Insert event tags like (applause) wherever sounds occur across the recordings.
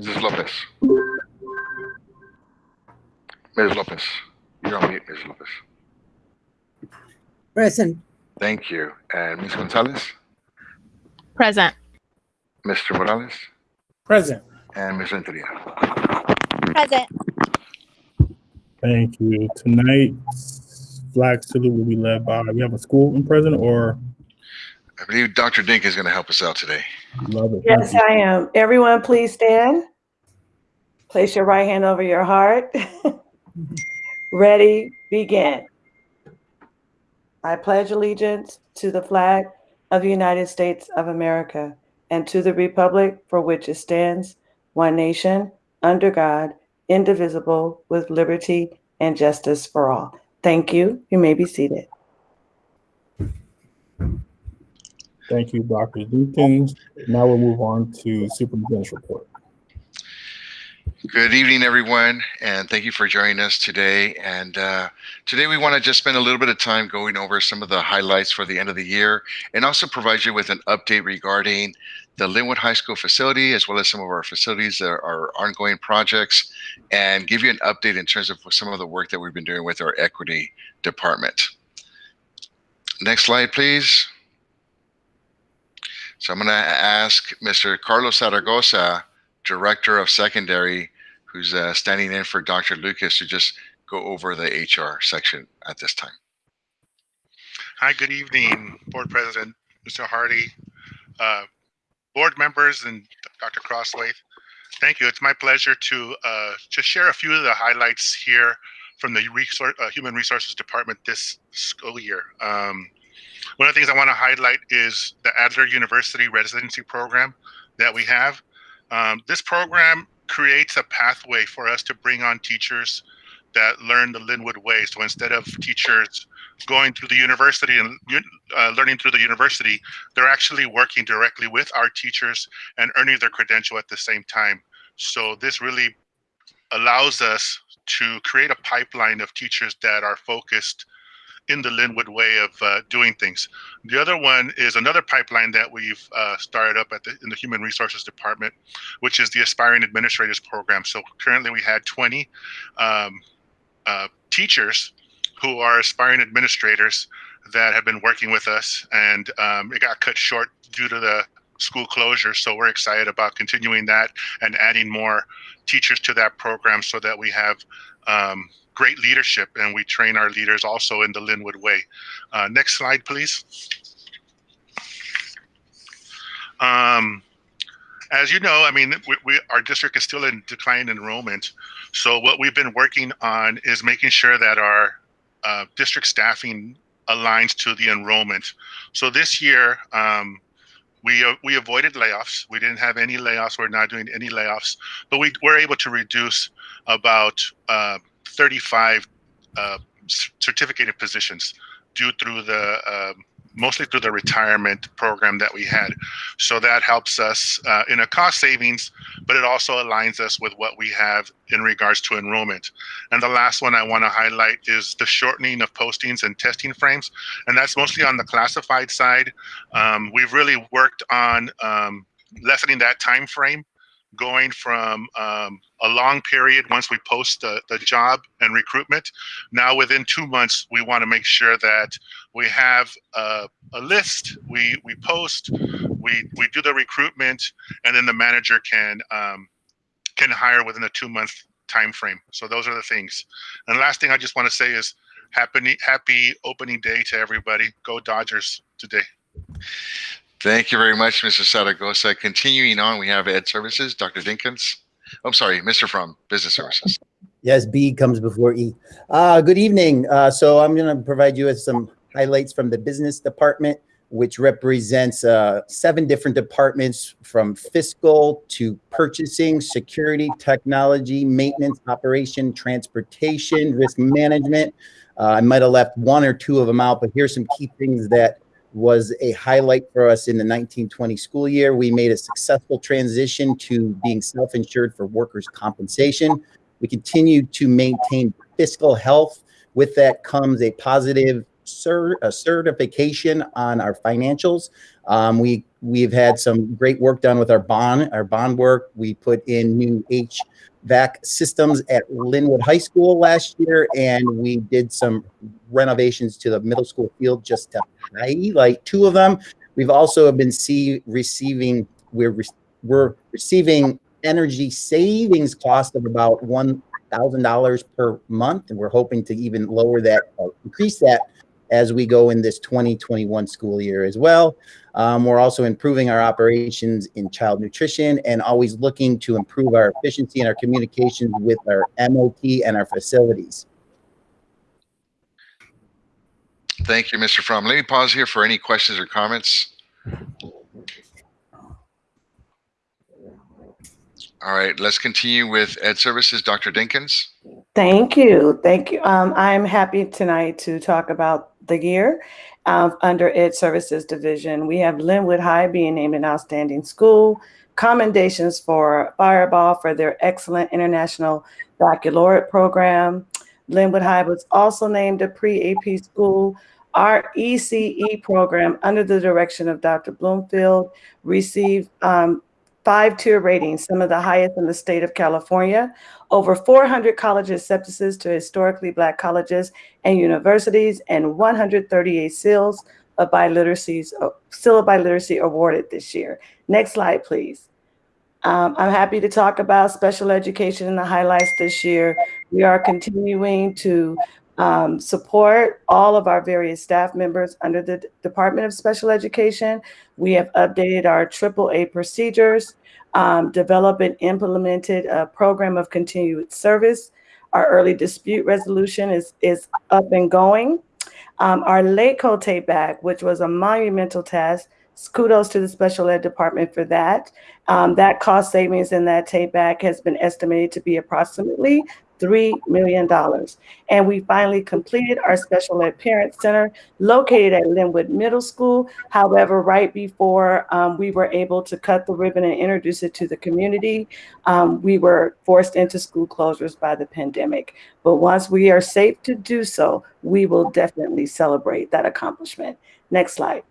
Mrs. Lopez. Ms. Lopez. You're on mute, Ms. Lopez. Present. Thank you. And Ms. Gonzalez, Present. Mr. Morales, Present. and Ms. Renteria. Present. Thank you. Tonight's flag salute will be led by, we have a school in present or I believe Dr. Dink is going to help us out today. love it? Yes, I am. Everyone, please stand. Place your right hand over your heart. (laughs) Ready, begin. I pledge allegiance to the flag of the United States of America and to the republic for which it stands, one nation, under God, indivisible, with liberty and justice for all. Thank you. You may be seated. Thank you, Dr. Dinkins. Now we'll move on to superintendent's report. Good evening, everyone, and thank you for joining us today. And uh, today we want to just spend a little bit of time going over some of the highlights for the end of the year and also provide you with an update regarding the Lynwood High School facility as well as some of our facilities that are ongoing projects and give you an update in terms of some of the work that we've been doing with our equity department. Next slide, please. So I'm going to ask Mr. Carlos Zaragoza, Director of Secondary, who's uh, standing in for Dr. Lucas to just go over the HR section at this time. Hi, good evening, Board President, Mr. Hardy, uh, board members, and Dr. Crosthwaite. Thank you. It's my pleasure to uh, just share a few of the highlights here from the Resource, uh, Human Resources Department this school year. Um, one of the things I want to highlight is the Alder University residency program that we have. Um, this program creates a pathway for us to bring on teachers that learn the Lynwood way. So instead of teachers going through the university and uh, learning through the university, they're actually working directly with our teachers and earning their credential at the same time. So this really allows us to create a pipeline of teachers that are focused in the Lynwood way of uh, doing things. The other one is another pipeline that we've uh, started up at the, in the Human Resources Department, which is the Aspiring Administrators Program. So currently we had 20 um, uh, teachers who are aspiring administrators that have been working with us, and um, it got cut short due to the school closure. So we're excited about continuing that and adding more teachers to that program so that we have um, great leadership and we train our leaders also in the Lynwood way. Uh, next slide, please. Um, as you know, I mean, we, we, our district is still in decline enrollment. So what we've been working on is making sure that our uh, district staffing aligns to the enrollment. So this year, um, we uh, we avoided layoffs. We didn't have any layoffs. We're not doing any layoffs, but we were able to reduce about uh, 35 uh, certificated positions due through the um, mostly through the retirement program that we had. So that helps us uh, in a cost savings, but it also aligns us with what we have in regards to enrollment. And the last one I want to highlight is the shortening of postings and testing frames. And that's mostly on the classified side. Um, we've really worked on um, lessening that time frame going from um, a long period once we post the, the job and recruitment. Now within two months, we want to make sure that we have a, a, list, we, we post, we, we do the recruitment, and then the manager can, um, can hire within a two month time frame. So those are the things. And last thing I just want to say is happy, happy opening day to everybody. Go Dodgers today. Thank you very much, Mr. Zaragoza. Continuing on, we have Ed Services, Dr. Dinkins. I'm sorry, Mr. From Business Services. Yes, B comes before E. Uh, good evening. Uh, so I'm going to provide you with some highlights from the business department, which represents uh, seven different departments from fiscal to purchasing, security, technology, maintenance, operation, transportation, risk management. Uh, I might have left one or two of them out, but here's some key things that was a highlight for us in the 1920 school year. We made a successful transition to being self-insured for workers' compensation. We continue to maintain fiscal health. With that comes a positive a certification on our financials. Um, we we've had some great work done with our bond, our bond work. We put in new HVAC systems at Lynwood High School last year, and we did some renovations to the middle school field just to highlight two of them. We've also been see receiving we're re- we're receiving energy savings cost of about one thousand dollars per month, and we're hoping to even lower that, or increase that as we go in this 2021 school year as well. Um, we're also improving our operations in child nutrition and always looking to improve our efficiency and our communications with our MOT and our facilities. Thank you, Mr. Fromm. Let me pause here for any questions or comments. All right, let's continue with Ed Services, Dr. Dinkins. Thank you. Thank you. Um, I'm happy tonight to talk about the year uh, under Ed Services Division. We have Lynwood High being named an outstanding school, commendations for Firebaugh for their excellent international baccalaureate program. Lynwood High was also named a pre-AP school. Our ECE program, under the direction of Dr. Bloomfield, received um, five tier ratings, some of the highest in the state of California. Over 400 college acceptances to historically Black colleges and universities, and 138 seals of biliteracies, seal of biliteracy awarded this year. Next slide, please. Um, I'm happy to talk about special education and the highlights this year. We are continuing to um, support all of our various staff members under the D Department of Special Education. We have updated our AAA procedures, um, developed and implemented a program of continued service. Our early dispute resolution is, is up and going. Um, our late code take back, which was a monumental task, kudos to the special ed department for that. Um, that cost savings in that take back has been estimated to be approximately $3 million. And we finally completed our special ed parent center located at Lynwood Middle School. However, right before um, we were able to cut the ribbon and introduce it to the community, um, we were forced into school closures by the pandemic. But once we are safe to do so, we will definitely celebrate that accomplishment. Next slide.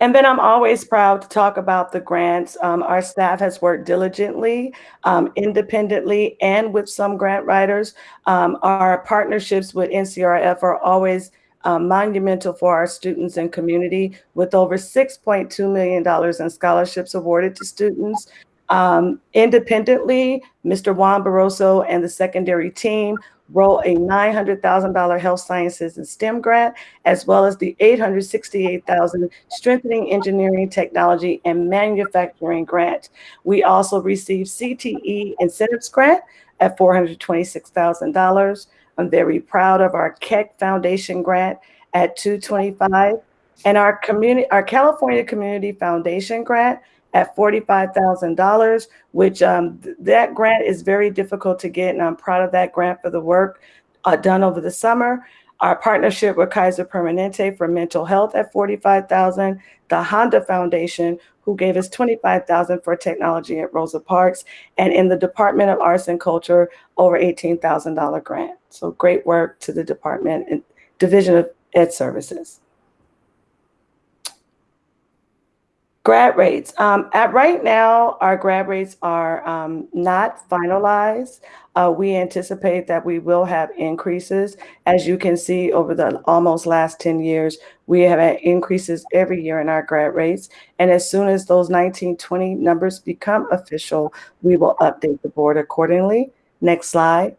And then I'm always proud to talk about the grants. Um, our staff has worked diligently, um, independently, and with some grant writers. Um, our partnerships with NCRF are always um, monumental for our students and community, with over $6.2 million in scholarships awarded to students. Um, independently, Mr. Juan Barroso and the secondary team wrote a $900,000 health sciences and STEM grant, as well as the 868,000 strengthening engineering, technology, and manufacturing grant. We also received CTE incentives grant at $426,000. I'm very proud of our Keck Foundation grant at 225 and our community, our California Community Foundation grant at $45,000, which um, th that grant is very difficult to get. And I'm proud of that grant for the work uh, done over the summer. Our partnership with Kaiser Permanente for mental health at 45,000, the Honda Foundation, who gave us 25,000 for technology at Rosa Parks, and in the Department of Arts and Culture, over $18,000 grant. So great work to the department and Division of Ed Services. Grad rates. Um, at right now, our grad rates are um, not finalized. Uh, we anticipate that we will have increases. As you can see, over the almost last 10 years, we have had increases every year in our grad rates. And as soon as those 1920 numbers become official, we will update the board accordingly. Next slide.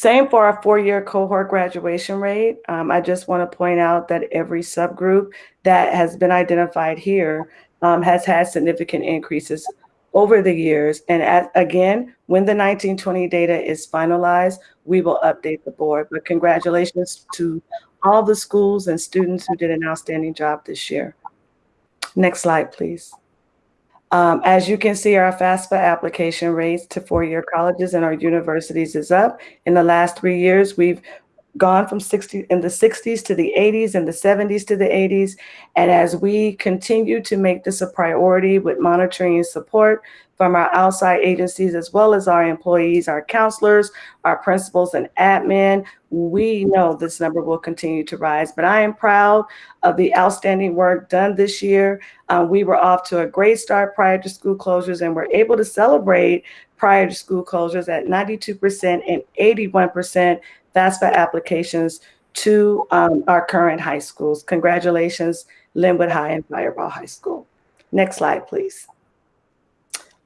Same for our four-year cohort graduation rate. Um, I just want to point out that every subgroup that has been identified here um, has had significant increases over the years. And at, again, when the 1920 data is finalized, we will update the board. But congratulations to all the schools and students who did an outstanding job this year. Next slide, please. Um, as you can see, our FAFSA application rates to four-year colleges and our universities is up. In the last three years, we've gone from 60 in the 60s to the 80s and the 70s to the 80s. And as we continue to make this a priority with monitoring and support from our outside agencies, as well as our employees, our counselors, our principals and admin, we know this number will continue to rise. But I am proud of the outstanding work done this year. Uh, we were off to a great start prior to school closures and were able to celebrate prior to school closures at 92% and 81% FAFSA applications to um, our current high schools. Congratulations, Lynwood High and Firebaugh High School. Next slide, please.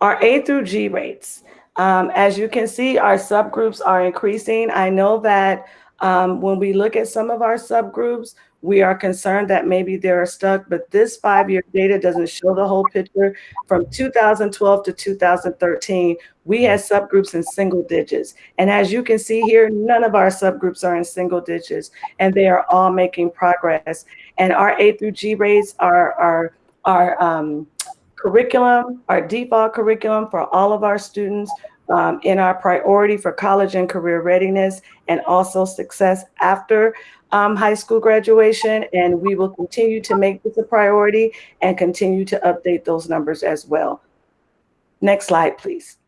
Our A through G rates. Um, as you can see, our subgroups are increasing. I know that um, when we look at some of our subgroups, we are concerned that maybe they're stuck, but this five-year data doesn't show the whole picture. From 2012 to 2013, we had subgroups in single digits. And as you can see here, none of our subgroups are in single digits, and they are all making progress. And our A through G rates are, are, are um, curriculum, our default curriculum for all of our students um, in our priority for college and career readiness and also success after um, high school graduation. And we will continue to make this a priority and continue to update those numbers as well. Next slide, please.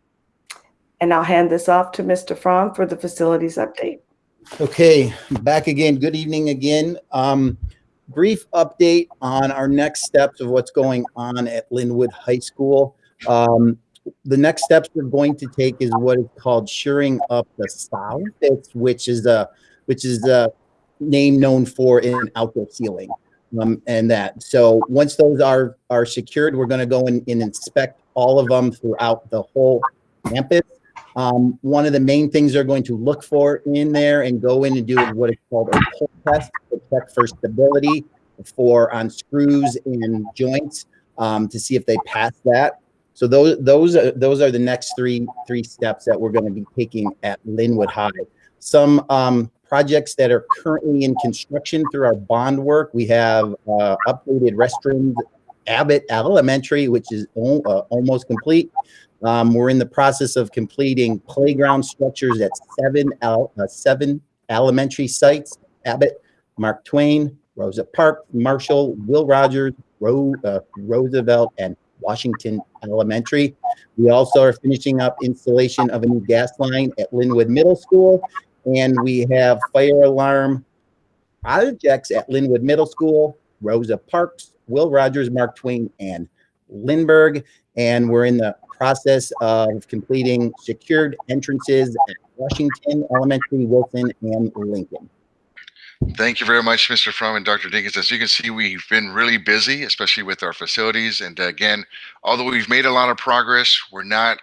And I'll hand this off to Mr. Fromm for the facilities update. Okay, back again. Good evening again. Um, brief update on our next steps of what's going on at Lynwood High School. Um, the next steps we're going to take is what is called shoring up the south, which is a which is a name known for in outdoor ceiling. Um, and that. So once those are are secured, we're going to go in and inspect all of them throughout the whole campus. Um, one of the main things they're going to look for in there and go in and do is what is called a pull test to check for stability for on screws and joints um, to see if they pass that. So those those are those are the next three three steps that we're going to be taking at Lynwood High. Some um, projects that are currently in construction through our bond work. We have uh, updated restrooms, Abbott Elementary, which is uh, almost complete. Um, we're in the process of completing playground structures at seven uh, seven elementary sites: Abbott, Mark Twain, Rosa Park, Marshall, Will Rogers, Ro uh, Roosevelt, and Washington Elementary. We also are finishing up installation of a new gas line at Lynwood Middle School, and we have fire alarm projects at Lynwood Middle School, Rosa Parks, Will Rogers, Mark Twain, and Lindbergh. And we're in the process of completing secured entrances at Washington Elementary, Wilson, and Lincoln. Thank you very much, Mr. Fromm and Dr. Dinkins. As you can see, we've been really busy, especially with our facilities. And again, although we've made a lot of progress, we're not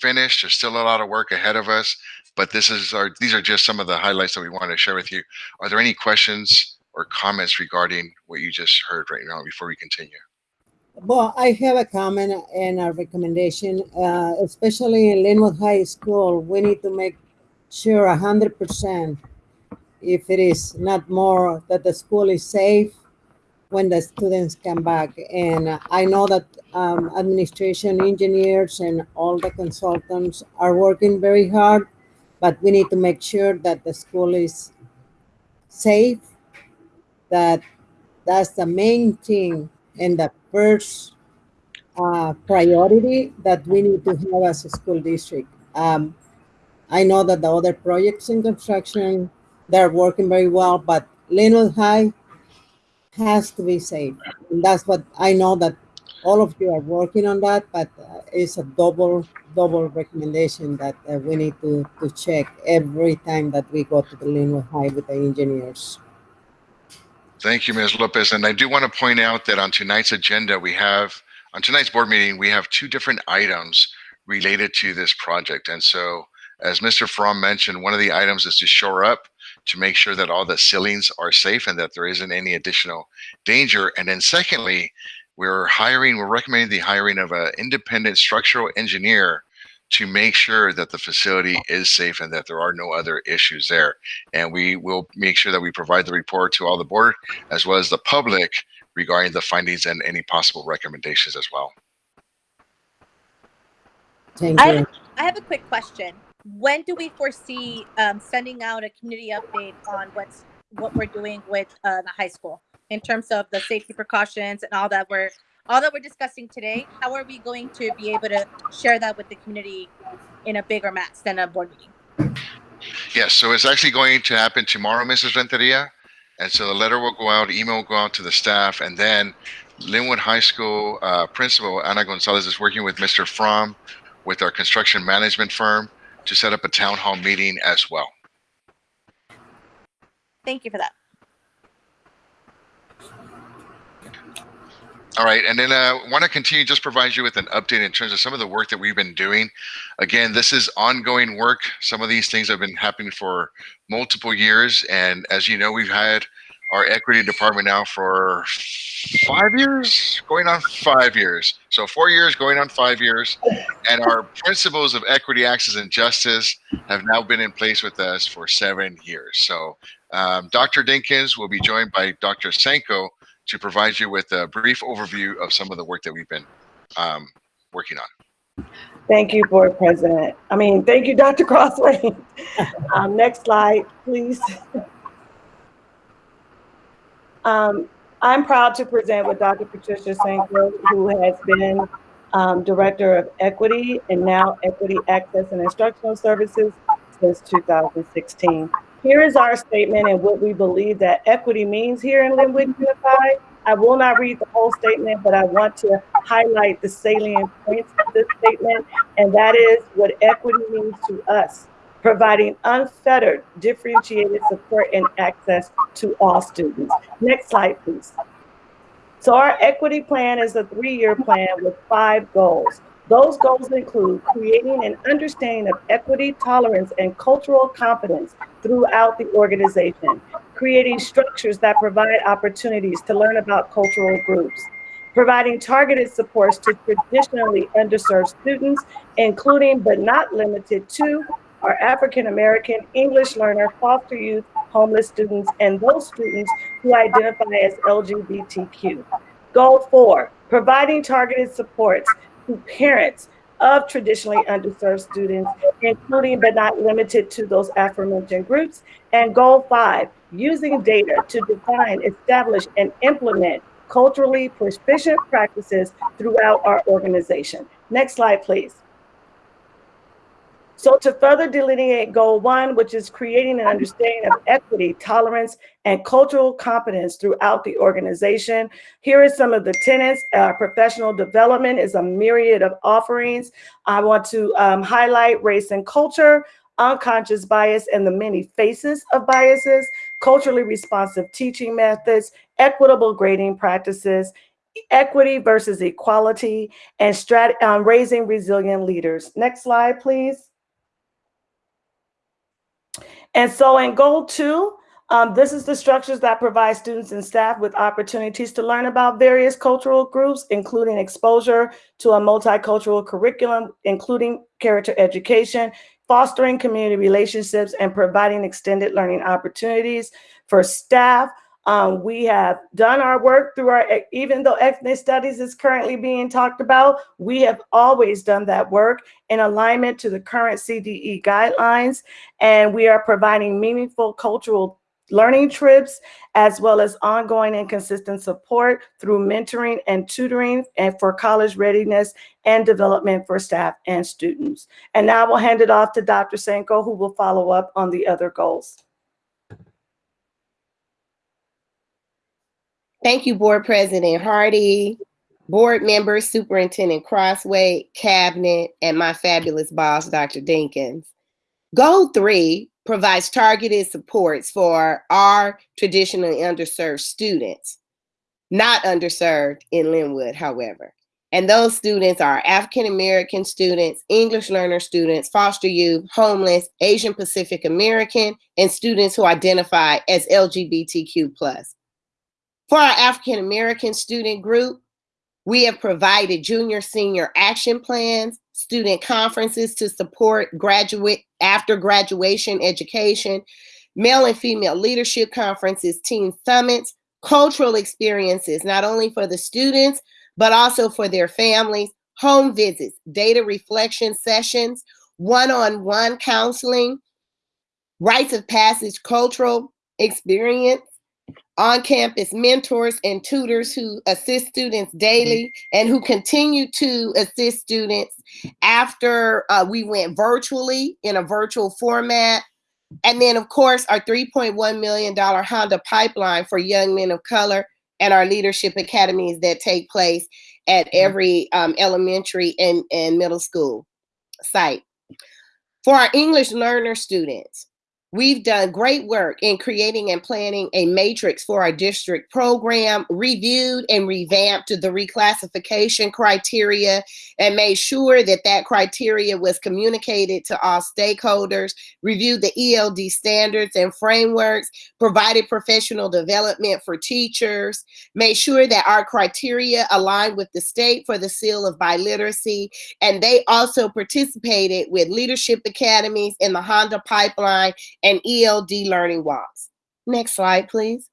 finished. There's still a lot of work ahead of us. But this is our these are just some of the highlights that we wanted to share with you. Are there any questions or comments regarding what you just heard right now before we continue? Well, I have a comment and a recommendation, uh, especially in Lynwood High School. We need to make sure 100% if it is not more that the school is safe when the students come back. And I know that um, administration engineers and all the consultants are working very hard, but we need to make sure that the school is safe, that that's the main thing and the first uh, priority that we need to have as a school district. Um, I know that the other projects in construction they're working very well, but Lynwood High has to be safe. And that's what I know that all of you are working on that, but uh, it's a double, double recommendation that uh, we need to, to check every time that we go to the Lynwood High with the engineers. Thank you, Ms. Lopez. And I do want to point out that on tonight's agenda, we have, on tonight's board meeting, we have two different items related to this project. And so, as Mr. Fromm mentioned, one of the items is to shore up to make sure that all the ceilings are safe and that there isn't any additional danger. And then secondly, we're hiring, we're recommending the hiring of an independent structural engineer to make sure that the facility is safe and that there are no other issues there. And we will make sure that we provide the report to all the board as well as the public regarding the findings and any possible recommendations as well. Thank I you. have, I have a quick question when do we foresee um, sending out a community update on what's what we're doing with uh, the high school in terms of the safety precautions and all that we're all that we're discussing today? How are we going to be able to share that with the community in a bigger mass than a board meeting? Yes, so it's actually going to happen tomorrow, Mrs. Renteria. And so the letter will go out, email will go out to the staff, and then Lynwood High School uh, principal Ana Gonzalez is working with Mr. Fromm with our construction management firm to set up a town hall meeting as well. Thank you for that. All right, and then I uh, want to continue just provide you with an update in terms of some of the work that we've been doing. Again, this is ongoing work. Some of these things have been happening for multiple years, and as you know, we've had our equity department now for five years, going on five years. So four years, going on five years, and our principles of equity, access, and justice have now been in place with us for seven years. So um, Dr. Dinkins will be joined by Dr. Senko to provide you with a brief overview of some of the work that we've been um, working on. Thank you, Board President. I mean, thank you, Dr. Crosthwaite. (laughs) um, next slide, please. Um, I'm proud to present with Dr. Patricia Senko, who has been um, Director of Equity and now Equity Access and Instructional Services since 2016. Here is our statement and what we believe that equity means here in Lynwood Unified. I will not read the whole statement, but I want to highlight the salient points of this statement, and that is what equity means to us, providing unfettered, differentiated support and access to all students. Next slide, please. So our equity plan is a three-year plan with five goals. Those goals include creating an understanding of equity, tolerance, and cultural competence throughout the organization, creating structures that provide opportunities to learn about cultural groups, providing targeted supports to traditionally underserved students, including but not limited to our African American, English learner, foster youth, homeless students, and those students who identify as LGBTQ. Goal four, providing targeted supports to parents of traditionally underserved students, including but not limited to those aforementioned groups. And goal five, using data to define, establish, and implement culturally proficient practices throughout our organization. Next slide, please. So to further delineate goal one, which is creating an understanding of equity, tolerance, and cultural competence throughout the organization, here are some of the tenets. Uh, professional development is a myriad of offerings. I want to um, highlight race and culture, unconscious bias and the many faces of biases, culturally responsive teaching methods, equitable grading practices, equity versus equality, and um, raising resilient leaders. Next slide, please. And so in goal two, um, this is the structures that provide students and staff with opportunities to learn about various cultural groups, including exposure to a multicultural curriculum, including character education, fostering community relationships, and providing extended learning opportunities for staff um, we have done our work through our, even though ethnic studies is currently being talked about, we have always done that work in alignment to the current CDE guidelines. And we are providing meaningful cultural learning trips, as well as ongoing and consistent support through mentoring and tutoring and for college readiness and development for staff and students. And now we'll hand it off to Dr. Senko, who will follow up on the other goals. Thank you, Board President Hardy, board members, Superintendent Crosthwaite, Cabinet, and my fabulous boss, Dr. Dinkins. Goal three provides targeted supports for our traditionally underserved students, not underserved in Lynwood, however. And those students are African American students, English learner students, foster youth, homeless, Asian Pacific American, and students who identify as LGBTQ. For our African American student group, we have provided junior senior action plans, student conferences to support graduate after graduation education, male and female leadership conferences, teen summits, cultural experiences, not only for the students, but also for their families, home visits, data reflection sessions, one-on-one counseling, rites of passage cultural experience, on-campus mentors and tutors who assist students daily and who continue to assist students after uh, we went virtually in a virtual format And then, of course, our $3.1 million Honda pipeline for young men of color and our leadership academies that take place at every um, elementary and, and middle school site. For our English learner students, We've done great work in creating and planning a matrix for our district program, reviewed and revamped the reclassification criteria, and made sure that that criteria was communicated to all stakeholders, reviewed the ELD standards and frameworks, provided professional development for teachers, made sure that our criteria aligned with the state for the seal of biliteracy, and they also participated with leadership academies in the Honda pipeline and ELD learning walks. Next slide, please.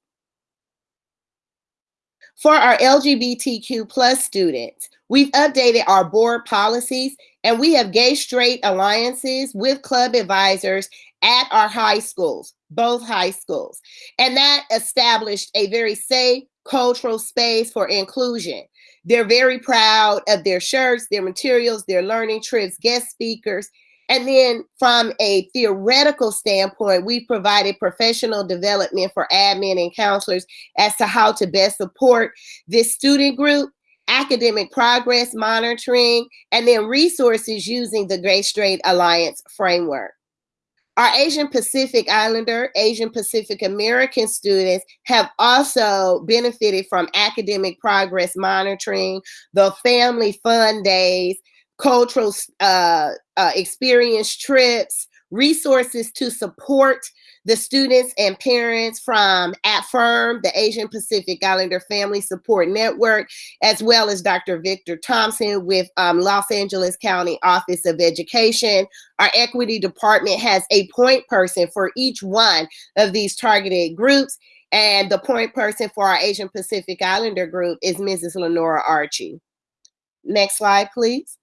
For our LGBTQ plus students, we've updated our board policies and we have gay straight alliances with club advisors at our high schools, both high schools. And that established a very safe cultural space for inclusion. They're very proud of their shirts, their materials, their learning trips, guest speakers, and then from a theoretical standpoint, we provided professional development for admin and counselors as to how to best support this student group, academic progress monitoring, and then resources using the Great Straight Alliance framework. Our Asian Pacific Islander, Asian Pacific American students have also benefited from academic progress monitoring, the family fun days, cultural uh, uh, experience trips, resources to support the students and parents from AFIRM, the Asian Pacific Islander Family Support Network, as well as Dr. Victor Thompson with um, Los Angeles County Office of Education. Our equity department has a point person for each one of these targeted groups. And the point person for our Asian Pacific Islander group is Mrs. Lenora Archie. Next slide, please.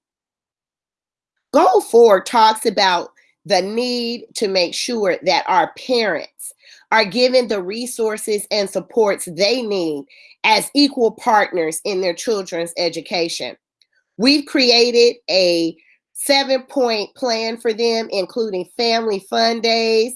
Goal four talks about the need to make sure that our parents are given the resources and supports they need as equal partners in their children's education. We've created a seven point plan for them, including family fun days,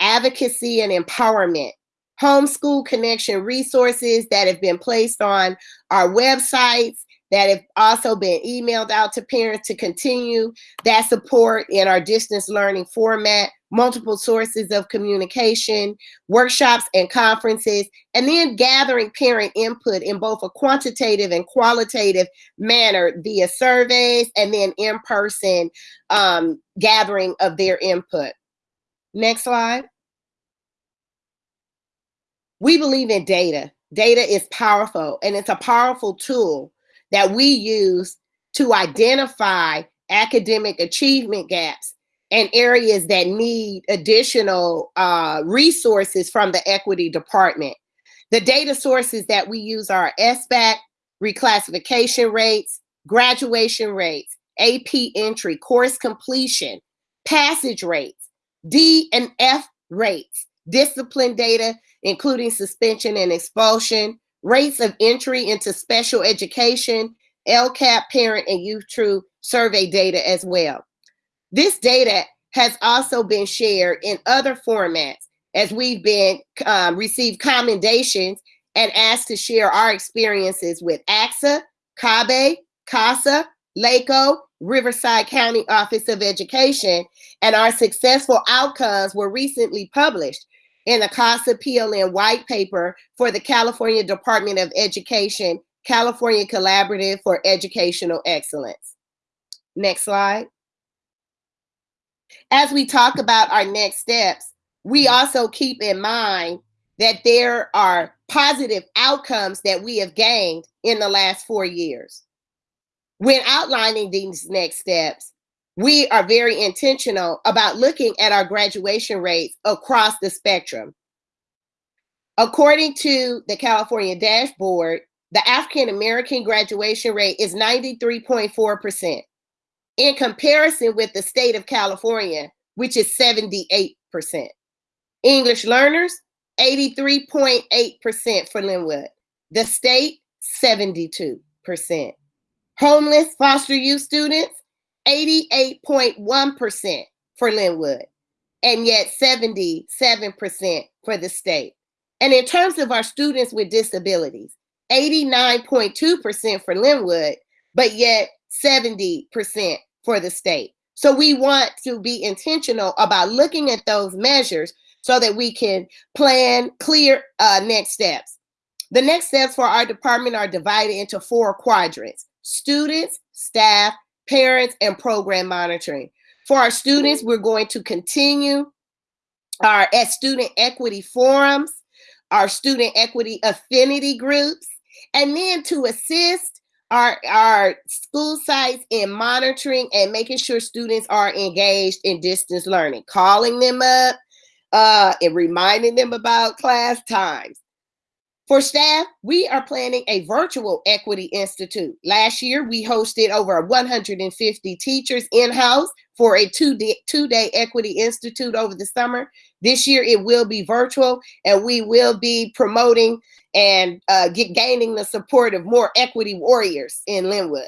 advocacy and empowerment, homeschool connection resources that have been placed on our websites that have also been emailed out to parents to continue that support in our distance learning format, multiple sources of communication, workshops and conferences, and then gathering parent input in both a quantitative and qualitative manner via surveys and then in-person um, gathering of their input. Next slide. We believe in data. Data is powerful and it's a powerful tool that we use to identify academic achievement gaps and areas that need additional uh, resources from the equity department. The data sources that we use are SBAC, reclassification rates, graduation rates, AP entry, course completion, passage rates, D and F rates, discipline data, including suspension and expulsion, rates of entry into special education, LCAP parent and youth true survey data as well. This data has also been shared in other formats as we've been um, received commendations and asked to share our experiences with AXA, CABE, CASA, LACOE, Riverside County Office of Education, and our successful outcomes were recently published in the CASA PLN white paper for the California Department of Education, California Collaborative for Educational Excellence. Next slide. As we talk about our next steps, we also keep in mind that there are positive outcomes that we have gained in the last four years. When outlining these next steps, we are very intentional about looking at our graduation rates across the spectrum. According to the California dashboard, the African American graduation rate is 93.4%, in comparison with the state of California, which is 78%. English learners, 83.8% for Lynwood. The state, 72%. Homeless foster youth students, 88.1% for Lynwood, and yet 77% for the state. And in terms of our students with disabilities, 89.2% for Lynwood, but yet 70% for the state. So we want to be intentional about looking at those measures so that we can plan clear uh, next steps. The next steps for our department are divided into four quadrants students, staff, parents, and program monitoring. For our students, we're going to continue our at student equity forums, our student equity affinity groups, and then to assist our, our school sites in monitoring and making sure students are engaged in distance learning, calling them up uh, and reminding them about class times. For staff, we are planning a virtual Equity Institute. Last year, we hosted over 150 teachers in-house for a two-day, two-day Equity Institute over the summer. This year, it will be virtual, and we will be promoting and uh, get, gaining the support of more equity warriors in Lynwood.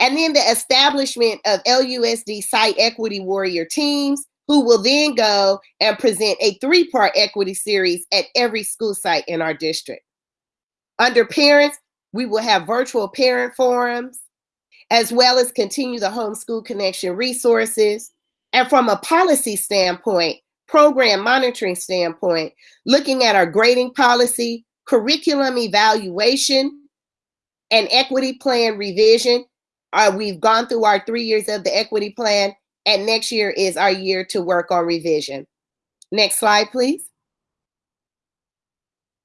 And then the establishment of LUSD site equity warrior teams who will then go and present a three-part equity series at every school site in our district. Under parents, we will have virtual parent forums, as well as continue the homeschool connection resources. And from a policy standpoint, program monitoring standpoint, looking at our grading policy, curriculum evaluation, and equity plan revision. Uh, we've gone through our three years of the equity plan, and next year is our year to work on revision. Next slide, please.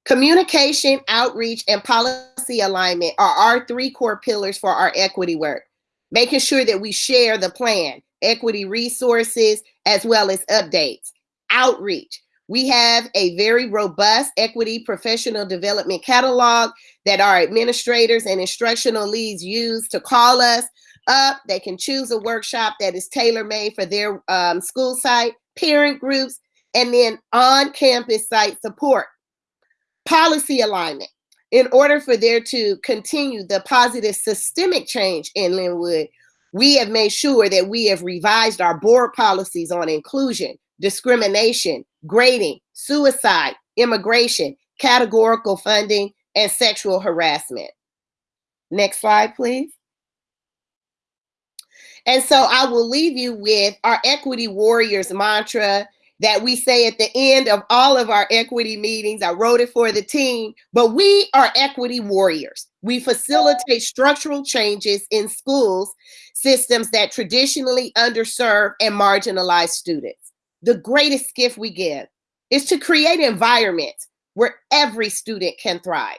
Communication, outreach, and policy alignment are our three core pillars for our equity work. Making sure that we share the plan, equity resources, as well as updates. Outreach, we have a very robust equity professional development catalog that our administrators and instructional leads use to call us up. They can choose a workshop that is tailor made for their um, school site, parent groups, and then on campus site support. Policy alignment. In order for there to continue the positive systemic change in Lynwood, we have made sure that we have revised our board policies on inclusion, discrimination, grading, suicide, immigration, categorical funding, and sexual harassment. Next slide, please. And so I will leave you with our Equity Warriors mantra that we say at the end of all of our equity meetings. I wrote it for the team, but we are equity warriors. We facilitate structural changes in schools systems that traditionally underserve and marginalize students the greatest gift we give is to create environments where every student can thrive.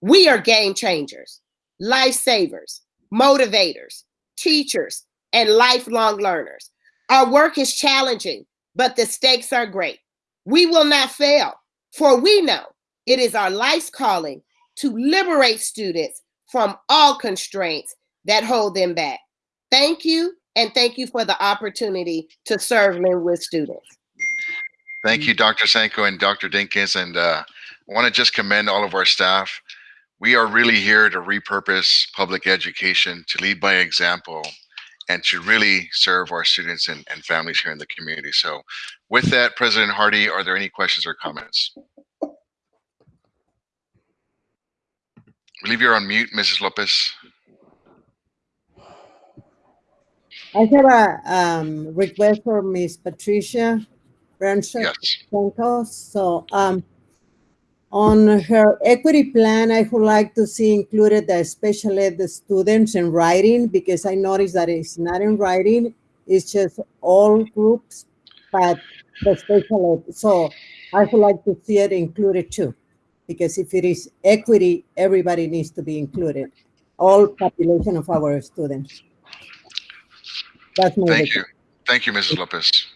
We are game changers, lifesavers, motivators, teachers, and lifelong learners. Our work is challenging, but the stakes are great. We will not fail, for we know it is our life's calling to liberate students from all constraints that hold them back. Thank you and thank you for the opportunity to serve Lynwood students. Thank you, Dr. Sanko and Dr. Dinkins. And uh, I want to just commend all of our staff. We are really here to repurpose public education, to lead by example, and to really serve our students and, and families here in the community. So with that, President Hardy, are there any questions or comments? I believe you're on mute, Mrs. Lopez. I have a um, request for Miss Patricia Brancher. Yes. So um, on her equity plan, I would like to see included the special ed the students in writing because I noticed that it's not in writing. It's just all groups, but the special ed. So I would like to see it included too, because if it is equity, everybody needs to be included, all population of our students. That's my Thank you. Thank you, Mrs. Lopez.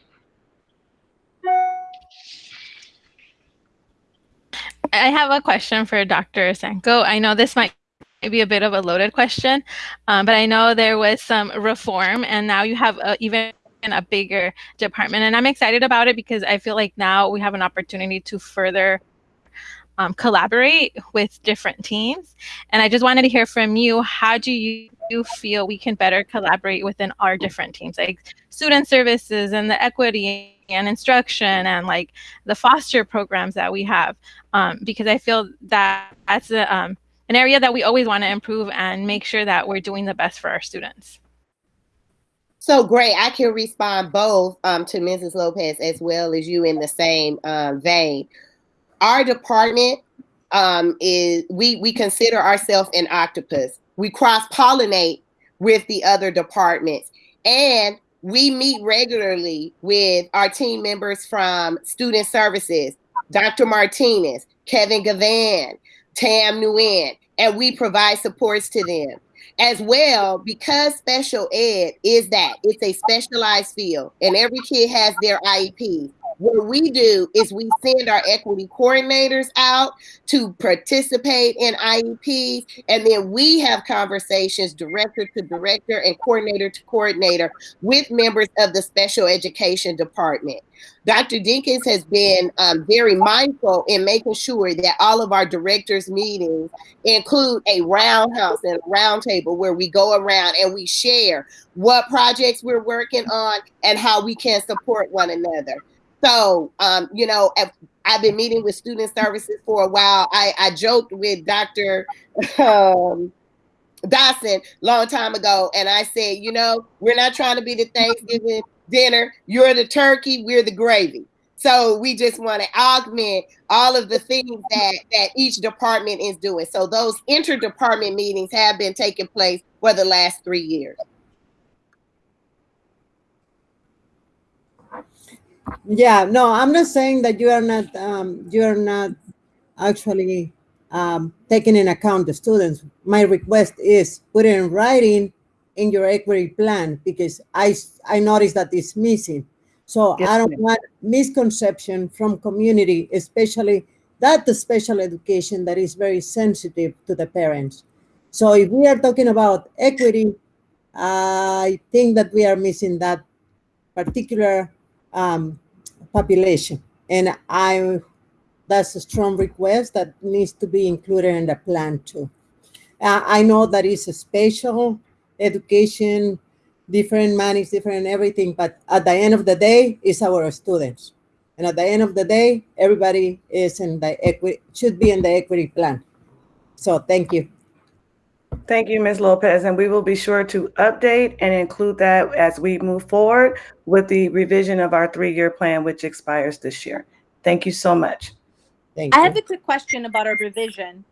I have a question for Dr. Sanko. I know this might be a bit of a loaded question, um, but I know there was some reform and now you have a, even a bigger department. And I'm excited about it because I feel like now we have an opportunity to further um, collaborate with different teams. And I just wanted to hear from you, how do you feel we can better collaborate within our different teams, like student services and the equity and instruction and like the foster programs that we have um, because i feel that that's a, um, an area that we always want to improve and make sure that we're doing the best for our students so great. I can respond both um, to Mrs. Lopez as well as you in the same uh, vein. Our department um, is we we consider ourselves an octopus. We cross pollinate with the other departments, and we meet regularly with our team members from student services, Dr. Martinez, Kevin Gavan, Tam Nguyen, and we provide supports to them as well because special ed is that it's a specialized field and every kid has their IEP. What we do is we send our equity coordinators out to participate in IEPs, and then we have conversations director to director and coordinator to coordinator with members of the special education department. Dr. Dinkins has been um, very mindful in making sure that all of our directors' meetings include a roundhouse and a roundtable where we go around and we share what projects we're working on and how we can support one another. So, um, you know, I've been meeting with student services for a while. I, I joked with Dr. Um, Dawson long time ago, and I said, you know, we're not trying to be the Thanksgiving dinner. You're the turkey, we're the gravy. So we just want to augment all of the things that that each department is doing. So those interdepartment meetings have been taking place for the last three years. Yeah, no, I'm not saying that you are not um, you are not actually um, taking in account the students. My request is put it in writing in your equity plan because I I noticed that it's missing. So yes, I don't want misconception from community, especially that the special education that is very sensitive to the parents. So if we are talking about equity, I think that we are missing that particular um, population. And I, that's a strong request that needs to be included in the plan too. Uh, I know that it's a special education, different money, different everything, but at the end of the day, it's our students. And at the end of the day, everybody is in the equity, should be in the equity plan. So thank you. Thank you, Ms. Lopez, and we will be sure to update and include that as we move forward with the revision of our three-year plan, which expires this year. Thank you so much. Thank you. I have a quick question about our revision.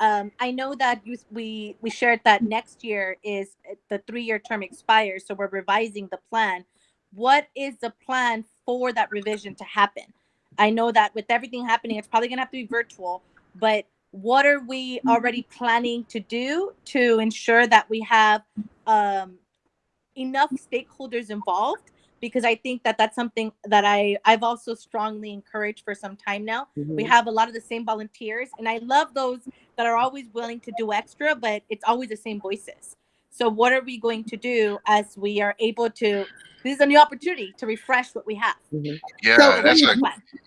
Um, I know that you, we we shared that next year is the three-year term expires, so we're revising the plan. What is the plan for that revision to happen? I know that with everything happening, it's probably gonna have to be virtual, but what are we already planning to do to ensure that we have um, enough stakeholders involved because i think that that's something that i i've also strongly encouraged for some time now mm-hmm. we have a lot of the same volunteers and i love those that are always willing to do extra but it's always the same voices so what are we going to do as we are able to this is a new opportunity to refresh what we have. Mm-hmm. Yeah, so, that's a,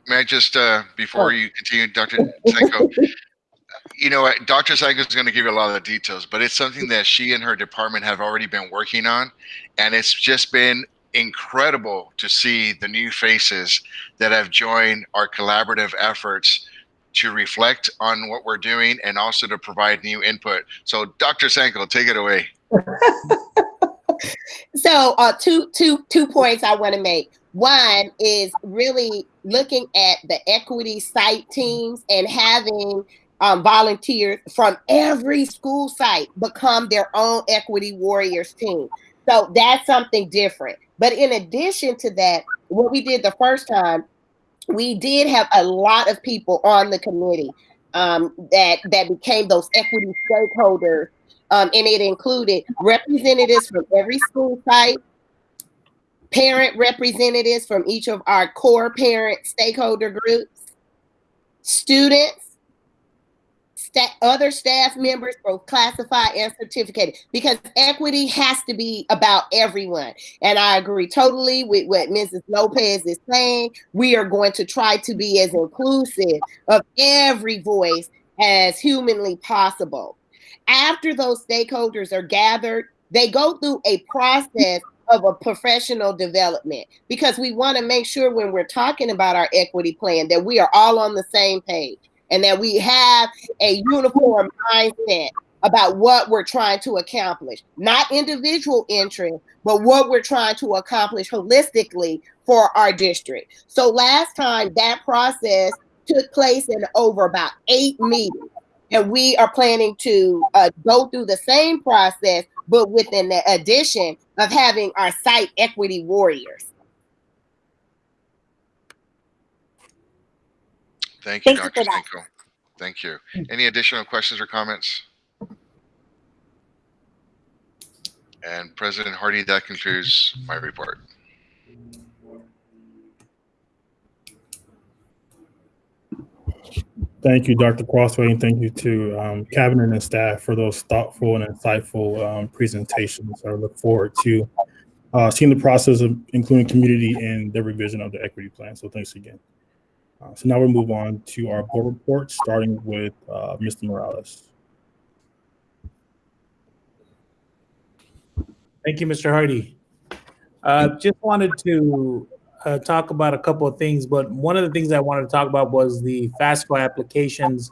may I just uh, before oh. you continue, Dr. Senko, you know, Dr. Sanko is going to give you a lot of details, but it's something that she and her department have already been working on. And it's just been incredible to see the new faces that have joined our collaborative efforts to reflect on what we're doing and also to provide new input. So, Dr. Sanko, take it away. (laughs) so, uh, two, two, two points I want to make. One is really looking at the equity site teams and having um, volunteers from every school site become their own equity warriors team. So that's something different. But in addition to that, what we did the first time, we did have a lot of people on the committee um, that that became those equity stakeholders, um, and it included representatives from every school site, parent representatives from each of our core parent stakeholder groups, students, other staff members, both classified and certificated, because equity has to be about everyone. And I agree totally with what Mrs. Lopez is saying. We are going to try to be as inclusive of every voice as humanly possible. After those stakeholders are gathered, they go through a process of a professional development because we want to make sure when we're talking about our equity plan that we are all on the same page and that we have a uniform mindset about what we're trying to accomplish, not individual interest, but what we're trying to accomplish holistically for our district. So last time that process took place in over about eight meetings. And we are planning to uh, go through the same process, but with an addition of having our site equity warriors. Thank you, Thank Dr. for that. Senko. Thank you. Any additional questions or comments? And President Hardy, that concludes my report. Thank you, Dr. Crosthwaite, and thank you to um, cabinet and staff for those thoughtful and insightful um, presentations. I look forward to uh, seeing the process of including community in the revision of the equity plan. So thanks again. Uh, so now we'll move on to our board report, starting with uh, Mr. Morales. Thank you, Mr. Hardy. Uh, just wanted to uh, talk about a couple of things, but one of the things I wanted to talk about was the FAFSA applications.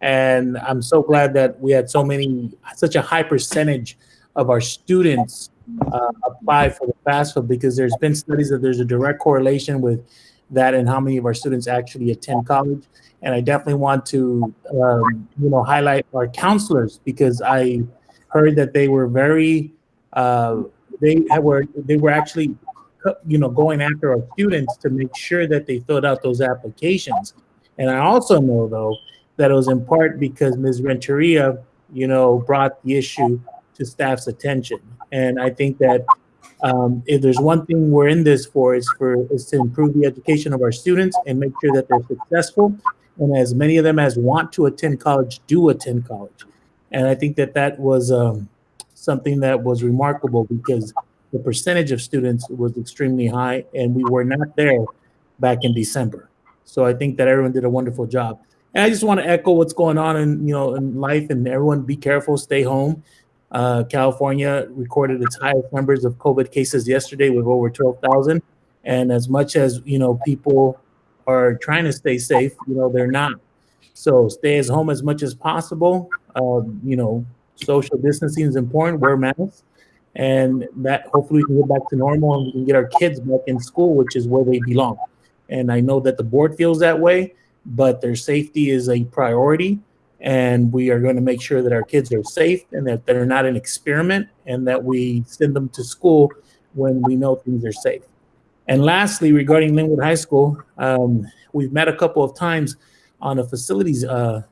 And I'm so glad that we had so many, such a high percentage of our students uh, apply for the FAFSA because there's been studies that there's a direct correlation with that and how many of our students actually attend college. And I definitely want to, um, you know, highlight our counselors because I heard that they were very, uh, they were they were actually you know, going after our students to make sure that they filled out those applications. And I also know though that it was in part because Ms. Renteria, you know, brought the issue to staff's attention. And I think that um, if there's one thing we're in this for, is for is to improve the education of our students and make sure that they're successful, and as many of them as want to attend college do attend college. And I think that that was um, something that was remarkable because the percentage of students was extremely high, and we were not there back in December. So I think that everyone did a wonderful job. And I just want to echo what's going on in you know in life, and everyone be careful, stay home. Uh, California recorded its highest numbers of COVID cases yesterday with over 12,000. And as much as you know, people are trying to stay safe, you know, they're not. So stay as home as much as possible. Uh, you know, social distancing is important. Wear masks and that hopefully we can get back to normal and we can get our kids back in school, which is where they belong. And I know that the board feels that way, but their safety is a priority. And we are going to make sure that our kids are safe and that they're not an experiment and that we send them to school when we know things are safe. And lastly, regarding Lynwood High School, um, we've met a couple of times on a facilities uh,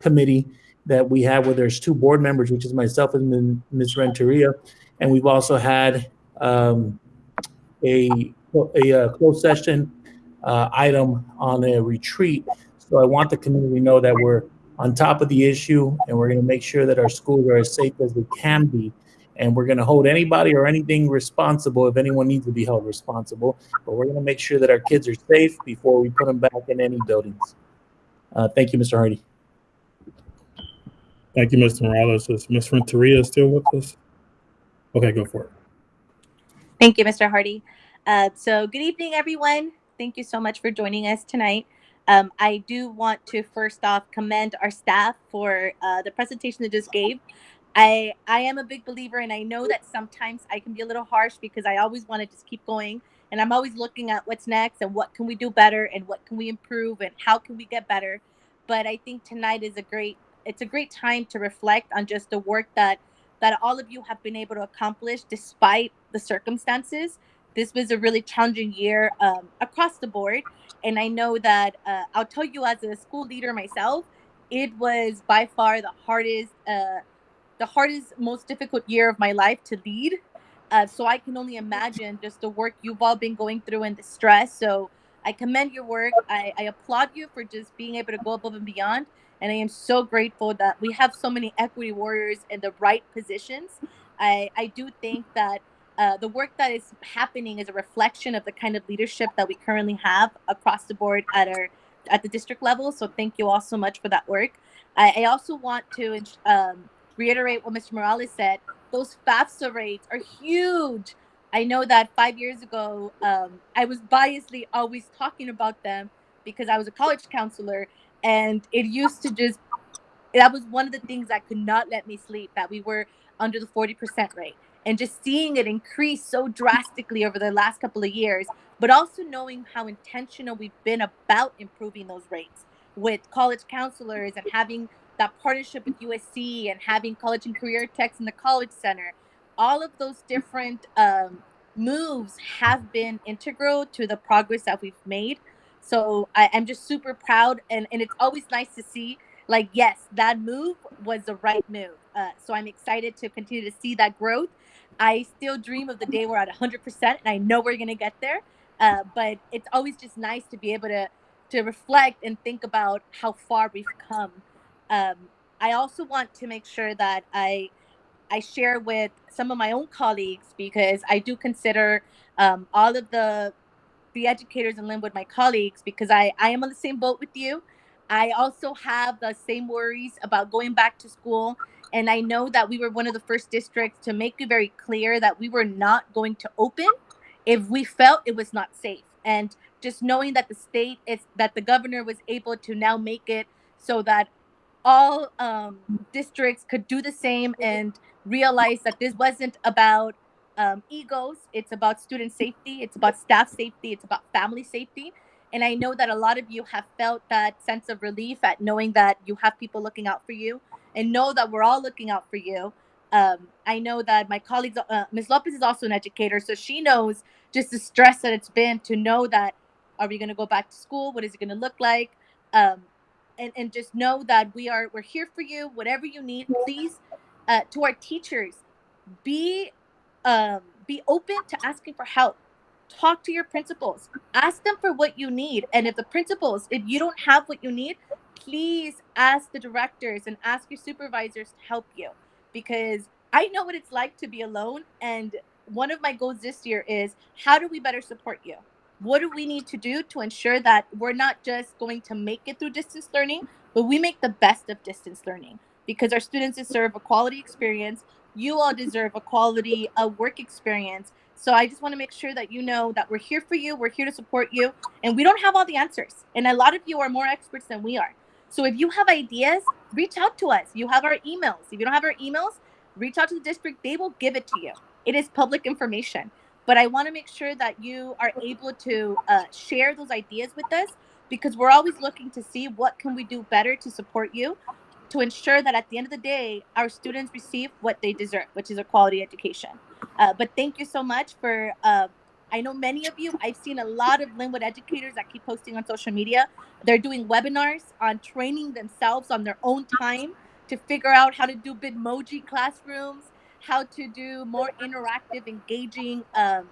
committee that we have where there's two board members, which is myself and Ms. Renteria. And we've also had um, a, a, a, closed session uh, item on a retreat. So I want the community to know that we're on top of the issue and we're going to make sure that our schools are as safe as they can be. And we're going to hold anybody or anything responsible if anyone needs to be held responsible. But we're going to make sure that our kids are safe before we put them back in any buildings. Uh, thank you, Mr. Hardy. Thank you, Mr. Morales. Is Ms. Renteria still with us? Okay, go for it. Thank you, Mr. Hardy. Uh, so good evening, everyone. Thank you so much for joining us tonight. Um, I do want to first off commend our staff for uh, the presentation they just gave. I I am a big believer, and I know that sometimes I can be a little harsh because I always want to just keep going, and I'm always looking at what's next and what can we do better and what can we improve and how can we get better. But I think tonight is a great it's a great time to reflect on just the work that that all of you have been able to accomplish despite the circumstances. This was a really challenging year um, across the board, and I know that uh, I'll tell you as a school leader myself, it was by far the hardest, uh, the hardest, most difficult year of my life to lead. Uh, so I can only imagine just the work you've all been going through and the stress. So I commend your work. I, I applaud you for just being able to go above and beyond. And I am so grateful that we have so many equity warriors in the right positions. I, I do think that uh, the work that is happening is a reflection of the kind of leadership that we currently have across the board at our at the district level. So thank you all so much for that work. I, I also want to um, reiterate what Mr. Morales said. Those FAFSA rates are huge. I know that five years ago, um, I was biasly always talking about them because I was a college counselor, and it used to just that was one of the things that could not let me sleep that we were under the 40% rate and just seeing it increase so drastically over the last couple of years but also knowing how intentional we've been about improving those rates with college counselors and having that partnership with usc and having college and career techs in the college center all of those different um, moves have been integral to the progress that we've made. So I, i'm just super proud and, and it's always nice to see like yes that move was the right move uh, so i'm excited to continue to see that growth i still dream of the day we're at 100% and i know we're going to get there uh, but it's always just nice to be able to to reflect and think about how far we've come um, i also want to make sure that i i share with some of my own colleagues because i do consider um, all of the the educators in Lynwood, my colleagues, because I, I am on the same boat with you. I also have the same worries about going back to school. And I know that we were one of the first districts to make it very clear that we were not going to open if we felt it was not safe. And just knowing that the state is that the governor was able to now make it so that all um, districts could do the same and realize that this wasn't about um, egos. It's about student safety. It's about staff safety. It's about family safety. And I know that a lot of you have felt that sense of relief at knowing that you have people looking out for you and know that we're all looking out for you. Um, I know that my colleagues, uh, Ms. Lopez is also an educator, so she knows just the stress that it's been to know that are we going to go back to school? What is it going to look like? Um, and, and just know that we are we're here for you. Whatever you need, please. Uh, to our teachers, be um, be open to asking for help talk to your principals ask them for what you need and if the principals if you don't have what you need please ask the directors and ask your supervisors to help you. Because i know what it's like to be alone and one of my goals this year is how do we better support you? What do we need to do to ensure that we're not just going to make it through distance learning but we make the best of distance learning? Because our students deserve a quality experience. You all deserve a quality of work experience. So I just want to make sure that you know that we're here for you, we're here to support you, and we don't have all the answers. And a lot of you are more experts than we are. So if you have ideas, reach out to us. You have our emails. If you don't have our emails, reach out to the district. They will give it to you. It is public information. But I want to make sure that you are able to uh, share those ideas with us because we're always looking to see what can we do better to support you to ensure that at the end of the day, our students receive what they deserve, which is a quality education. Uh, but thank you so much for. Uh, I know many of you. I've seen a lot of Lynwood educators that keep posting on social media. They're doing webinars on training themselves on their own time to figure out how to do Bitmoji classrooms, how to do more interactive, engaging, um,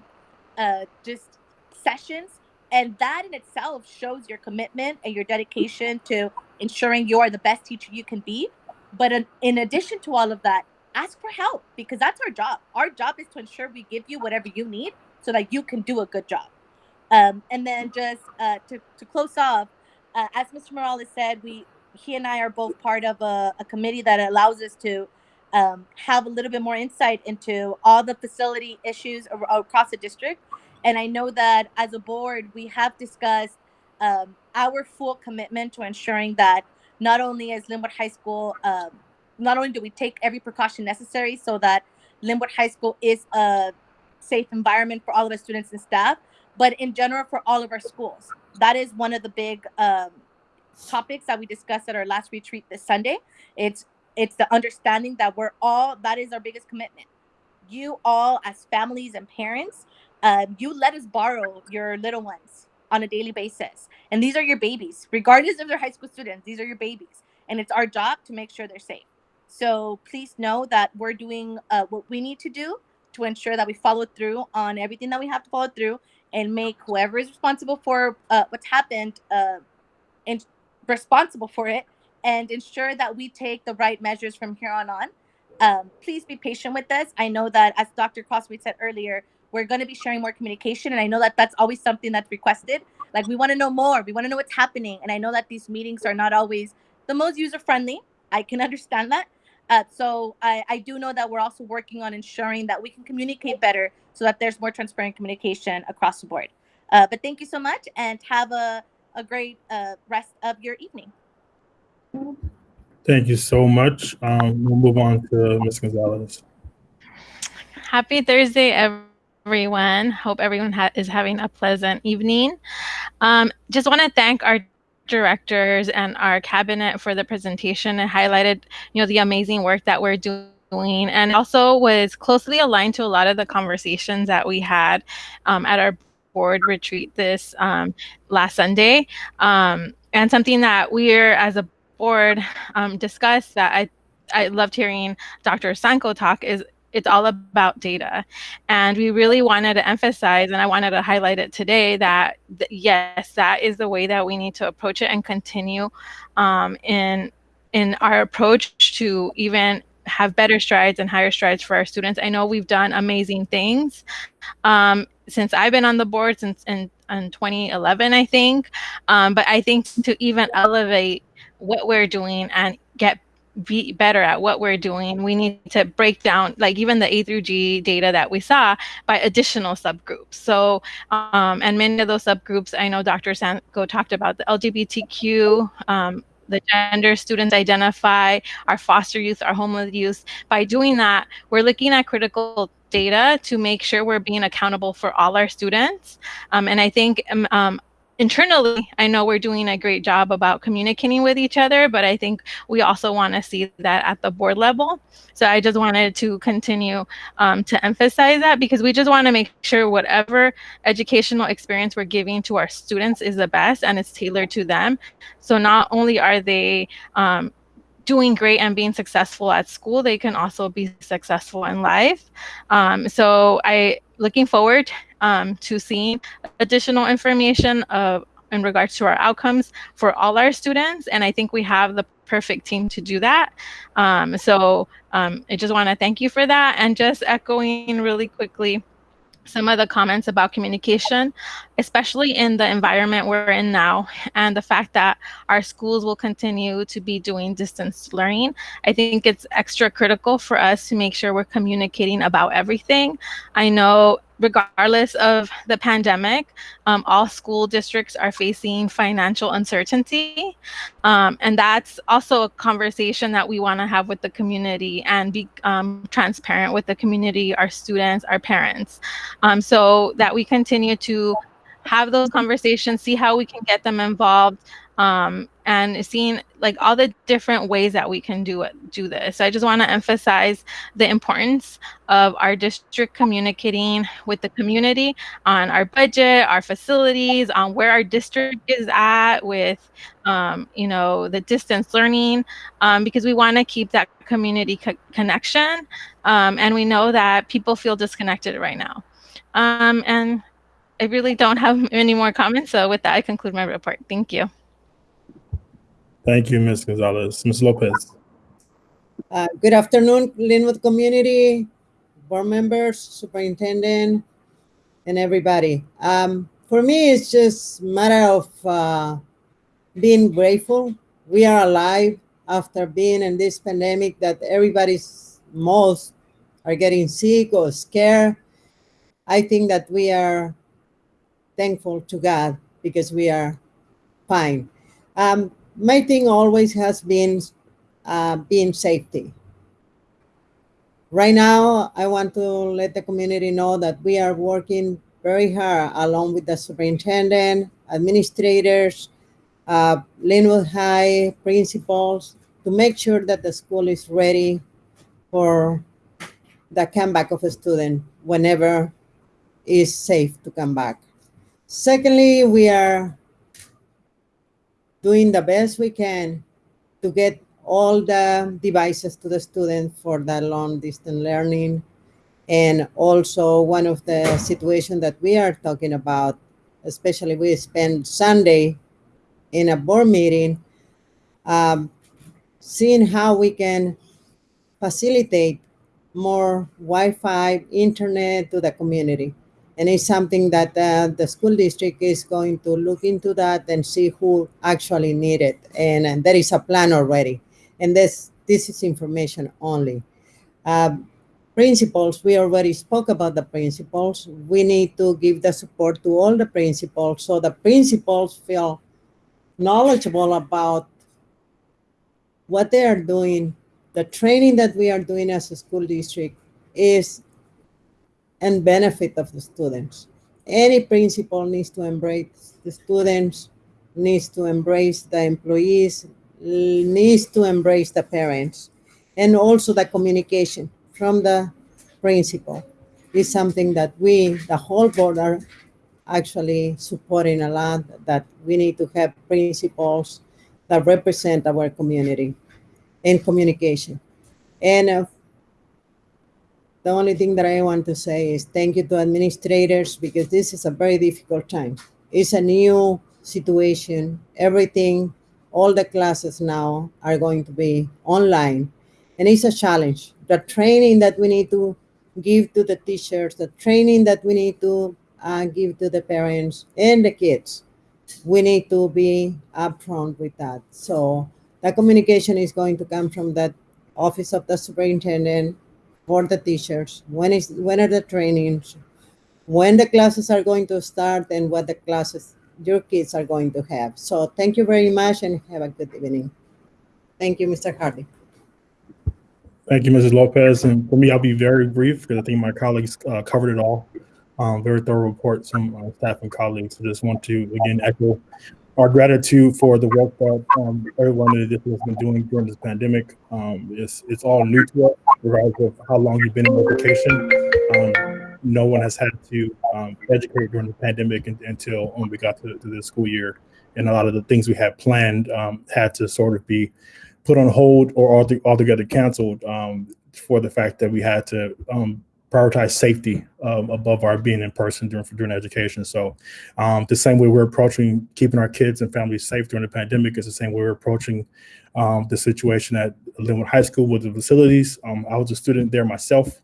uh, just sessions. And that in itself shows your commitment and your dedication to ensuring you are the best teacher you can be. But in, in addition to all of that, ask for help because that's our job. Our job is to ensure we give you whatever you need so that you can do a good job. Um, and then just uh, to, to close off, uh, as Mr. Morales said, we he and I are both part of a, a committee that allows us to um, have a little bit more insight into all the facility issues across the district. And I know that as a board, we have discussed um, our full commitment to ensuring that not only is Lynwood High School um, not only do we take every precaution necessary so that Lynwood High School is a safe environment for all of our students and staff, but in general for all of our schools. That is one of the big um, topics that we discussed at our last retreat this Sunday. It's it's the understanding that we're all that is our biggest commitment. You all, as families and parents, um, you let us borrow your little ones on a daily basis, and these are your babies, regardless of their high school students. These are your babies, and it's our job to make sure they're safe. So please know that we're doing uh, what we need to do to ensure that we follow through on everything that we have to follow through and make whoever is responsible for uh, what's happened uh, and responsible for it and ensure that we take the right measures from here on on. Um, please be patient with us. I know that, as Dr. Crosthwaite said earlier, we're going to be sharing more communication, and I know that that's always something that's requested. Like we want to know more, we want to know what's happening, and I know that these meetings are not always the most user friendly. I can (laughs) understand that, Uh, so I, I do know that we're also working on ensuring that we can communicate better so that there's more transparent communication across the board. Uh, but thank you so much and have a, a great uh, rest of your evening. Thank you so much. Um, we'll move on to Ms. Gonzalez. Happy Thursday, everyone. Hope everyone ha- is having a pleasant evening. Um, just want to thank our directors and our cabinet for the presentation and highlighted, you know, the amazing work that we're doing and also was closely aligned to a lot of the conversations that we had um, at our board retreat this um, last Sunday. Um, and something that we're as a board um, discussed that I I loved hearing Dr. Sanko talk is it's all about data. And we really wanted to emphasize, and I wanted to highlight it today, that th- yes, that is the way that we need to approach it and continue um, in in our approach to even have better strides and higher strides for our students. I know we've done amazing things um, since I've been on the board since in, in 2011, I think. Um, but I think to even elevate what we're doing and get be better at what we're doing, we need to break down, like even the A through G data that we saw by additional subgroups. So, um, and many of those subgroups, I know Dr. Sanko talked about the LGBTQ, um, the gender students identify, our foster youth, our homeless youth. By doing that, we're looking at critical data to make sure we're being accountable for all our students. Um, and I think um, um internally, I know we're doing a great job about communicating with each other, but I think we also want to see that at the board level. So I just wanted to continue um, to emphasize that because we just want to make sure whatever educational experience we're giving to our students is the best and it's tailored to them. So not only are they um, doing great and being successful at school, they can also be successful in life. Um, so I looking forward um, to seeing additional information of, in regards to our outcomes for all our students. And I think we have the perfect team to do that. Um, so um, I just want to thank you for that. And just echoing really quickly some of the comments about communication, especially in the environment we're in now, and the fact that our schools will continue to be doing distance learning. I think it's extra critical for us to make sure we're communicating about everything. I know regardless of the pandemic, um, all school districts are facing financial uncertainty. Um, and that's also a conversation that we want to have with the community and be um, transparent with the community, our students, our parents, um, so that we continue to have those conversations, see how we can get them involved, um, and seeing like all the different ways that we can do it do this. So i just want to emphasize the importance of our district communicating with the community on our budget our facilities on where our district is at with um, you know the distance learning um, because we want to keep that community co- connection um, and we know that people feel disconnected right now. Um, and i really don't (laughs) have any more comments so with that i conclude my report. Thank you Thank you, Ms. Gonzalez. Ms. Lopez. Uh, good afternoon, Lynwood community, board members, superintendent, and everybody. Um, for me, it's just matter of uh, being grateful. We are alive after being in this pandemic that everybody's most are getting sick or scared. I think that we are thankful to God because we are fine. Um, my thing always has been uh, being safety. Right now, I want to let the community know that we are working very hard along with the superintendent, administrators, uh, Lynwood High principals to make sure that the school is ready for the comeback of a student whenever is safe to come back. Secondly, we are doing the best we can to get all the devices to the student for the long distance learning. And also one of the situations that we are talking about, especially we spent Sunday in a board meeting, um, seeing how we can facilitate more Wi-Fi, internet to the community and it's something that uh, the school district is going to look into that and see who actually need it and, and there is a plan already and this this is information only. Um, principals, we already spoke about the principals. We need to give the support to all the principals so the principals feel knowledgeable about what they are doing. The training that we are doing as a school district is and benefit of the students. Any principal needs to embrace the students, needs to embrace the employees, needs to embrace the parents, and also the communication from the principal is something that we, the whole board, are actually supporting a lot. That we need to have principals that represent our community in communication. And uh, the only thing that I want to say is thank you to administrators because this is a very difficult time. It's a new situation. Everything, all the classes now are going to be online, and it's a challenge. The training that we need to give to the teachers, the training that we need to uh, give to the parents and the kids, we need to be upfront with that. So the communication is going to come from that office of the superintendent for the teachers. When is when are the trainings? When the classes are going to start and what the classes your kids are going to have. So thank you very much and have a good evening. Thank you, Mr. Hardy. Thank you, Mrs. Lopez. And for me, I'll be very brief because I think my colleagues uh, covered it all. Um, very thorough report, some uh, staff and colleagues. I just want to again echo our gratitude for the work that um, everyone in the district has been doing during this pandemic. Um, it's it's all new to us, regardless of how long you've been in education. Um, no one has had to um, educate during the pandemic until when we got to, to the school year, and a lot of the things we had planned um, had to sort of be put on hold or altogether canceled um, for the fact that we had to prioritize safety um, above our being in person during during education. So um, the same way we're approaching keeping our kids and families safe during the pandemic is the same way we're approaching um, the situation at Lynwood High School with the facilities. Um, I was a student there myself.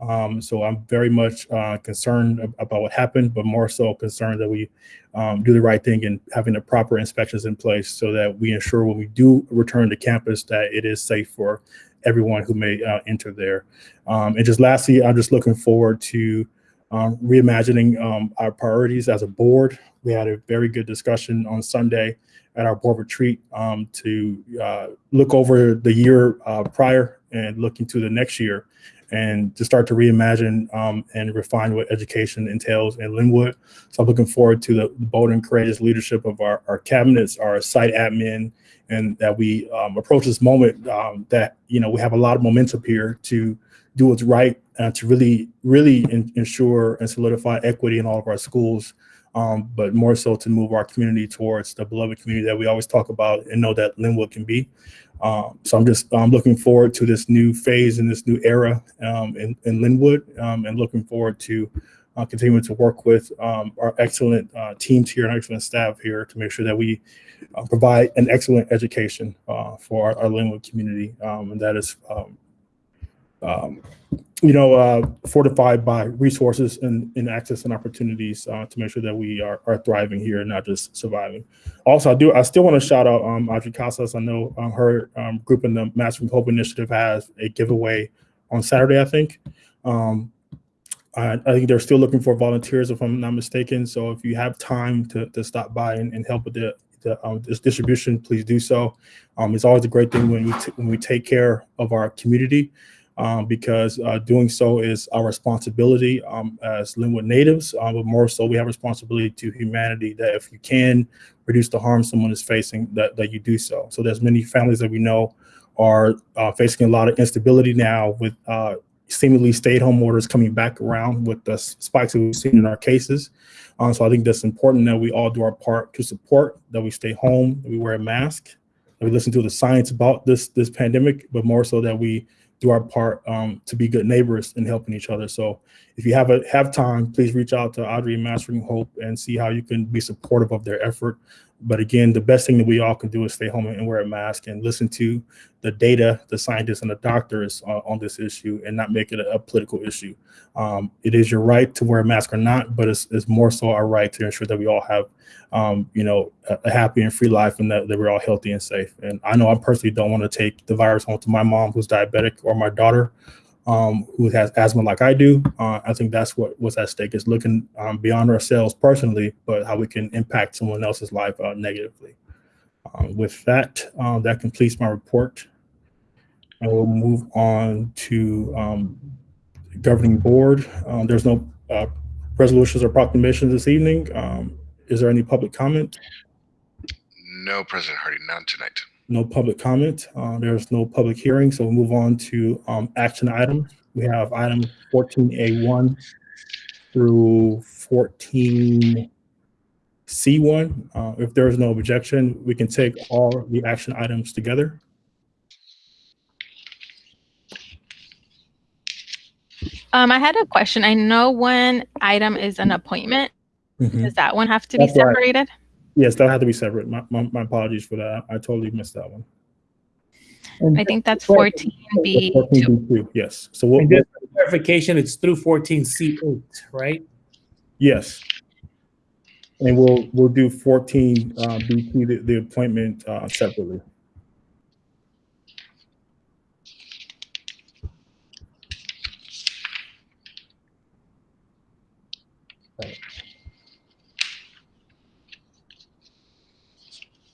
Um, so I'm very much uh, concerned about what happened, but more so concerned that we um, do the right thing and having the proper inspections in place so that we ensure when we do return to campus that it is safe for everyone who may uh, enter there. Um, and just lastly, I'm just looking forward to um, reimagining um, our priorities as a board. We had a very good discussion on Sunday at our board retreat um, to uh, look over the year uh, prior and look into the next year and to start to reimagine um, and refine what education entails in Lynwood. So I'm looking forward to the bold and courageous leadership of our, our cabinets, our site admin, and that we um, approach this moment um, that, you know, we have a lot of momentum here to do what's right and to really, really in, ensure and solidify equity in all of our schools, um, but more so to move our community towards the beloved community that we always talk about and know that Lynwood can be. Um, so I'm just I'm looking forward to this new phase and this new era um, in, in Lynwood um, and looking forward to uh, continuing to work with um, our excellent uh, teams here and excellent staff here to make sure that we uh, provide an excellent education uh, for our, our Lynwood community. Um, and that is um, you know, uh, fortified by resources and, and access and opportunities uh, to make sure that we are, are thriving here and not just surviving. Also, I do I still want to shout out um, Audrey Casas. I know um, her um, group in the Mastering Hope Initiative has a giveaway on Saturday, I think. Um, I, I, think they're still looking for volunteers, if I'm not mistaken. So if you have time to, to stop by and, and help with the, the um, this distribution, please do so. Um, it's always a great thing when we when we take care of our community um, because uh, doing so is our responsibility um, as Lynwood natives, uh, but more so we have responsibility to humanity that if you can reduce the harm someone is facing, that, that you do so. So there's many families that we know are uh, facing a lot of instability now with uh, seemingly stay-at-home orders coming back around with the spikes that we've seen in our cases. Um, so I think that's important that we all do our part to support, that we stay home, that we wear a mask, that we listen to the science about this this pandemic, but more so that we do our part um, to be good neighbors and helping each other. So if you have a have time, please reach out to Audrey Mastering Hope and see how you can be supportive of their effort. But again, the best thing that we all can do is stay home and wear a mask and listen to the data, the scientists, and the doctors uh, on this issue, and not make it a, a political issue. Um, it is your right to wear a mask or not, but it's, it's more so our right to ensure that we all have, um, you know, a, a, happy and free life, and that, that we're all healthy and safe. And I know I personally don't want to take the virus home to my mom who's diabetic or my daughter um, who has asthma like I do. Uh, I think that's what what's at stake is looking um, beyond ourselves personally, but how we can impact someone else's life uh, negatively. Um, with that, um, that completes my report. And we'll move on to um, governing board. Um, there's no uh, resolutions or proclamations this evening. is there any public comment? No, President Hardy, none tonight no public comment. Uh, there's no public hearing, so we'll move on to um, action items. We have item 14A1 through 14C1. Uh, if there is no objection, we can take all the action items together. Um, I had a question. I know one item is an appointment. Mm -hmm. Does that one have to That's be separated? Right. Yes, that had to be separate. My, my, my, apologies for that. I totally missed that one. I think that's 14B. 14B2, yes. So what, just clarification, it's through 14C8, right? Yes. And we'll we'll do 14 uh, B2, the, the appointment uh, separately.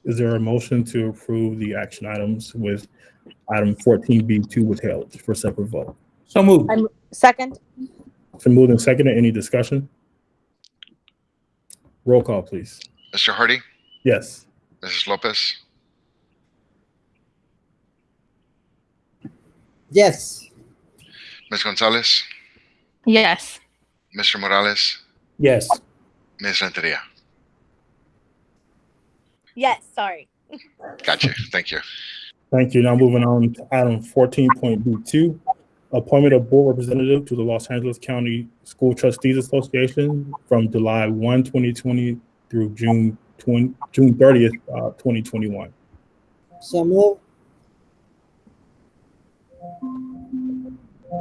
Is there a motion to approve the action items with item 14B2 withheld for separate vote? So moved. I'm second. So moved and seconded. Any discussion? Roll call, please. Mr. Hardy? Yes. Mrs. Lopez? Yes. Ms. Gonzalez? Yes. Mr. Morales? Yes. Ms. Renteria? Yes, sorry. Gotcha. Thank you. Thank you. Now moving on to item 14.B2, appointment of board representative to the Los Angeles County School Trustees Association from July 1, 2020 through June 20, June 30th, uh, 2021. So move.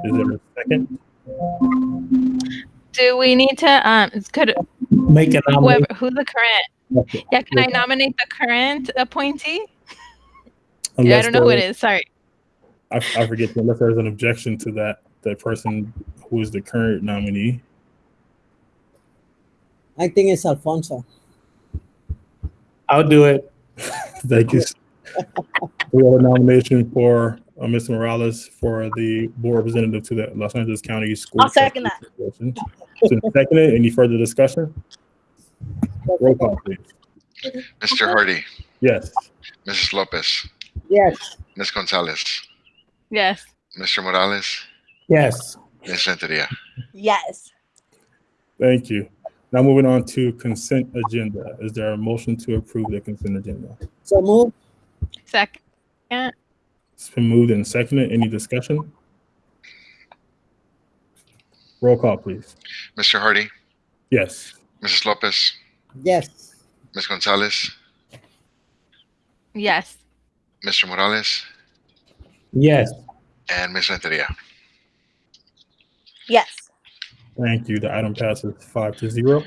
Is there a second? Do we need to um could make an whoever who's the current yeah, can I nominate the current appointee? Unless yeah, I don't know who it is. Sorry. I, I forget unless there's an objection to that that person who is the current nominee. I think it's Alfonso. I'll do it. (laughs) Thank you. (laughs) we have a nomination for uh, Mr. Morales for the board representative to the Los Angeles County School. I'll second that. So second Any further discussion? Roll call, please. Mr. Hardy. Yes. Mrs. Lopez. Yes. Ms. Gonzalez. Yes. Mr. Morales. Yes. Ms. Renteria. Yes. Thank you. Now moving on to consent agenda. Is there a motion to approve the consent agenda? So move. Second. It's been moved and seconded. Any discussion? Roll call, please. Mr. Hardy. Yes. Mrs. Lopez. Yes. Ms. Gonzalez. Yes. Mr. Morales. Yes. And Ms. Renteria. Yes. Thank you. The item passes five to zero.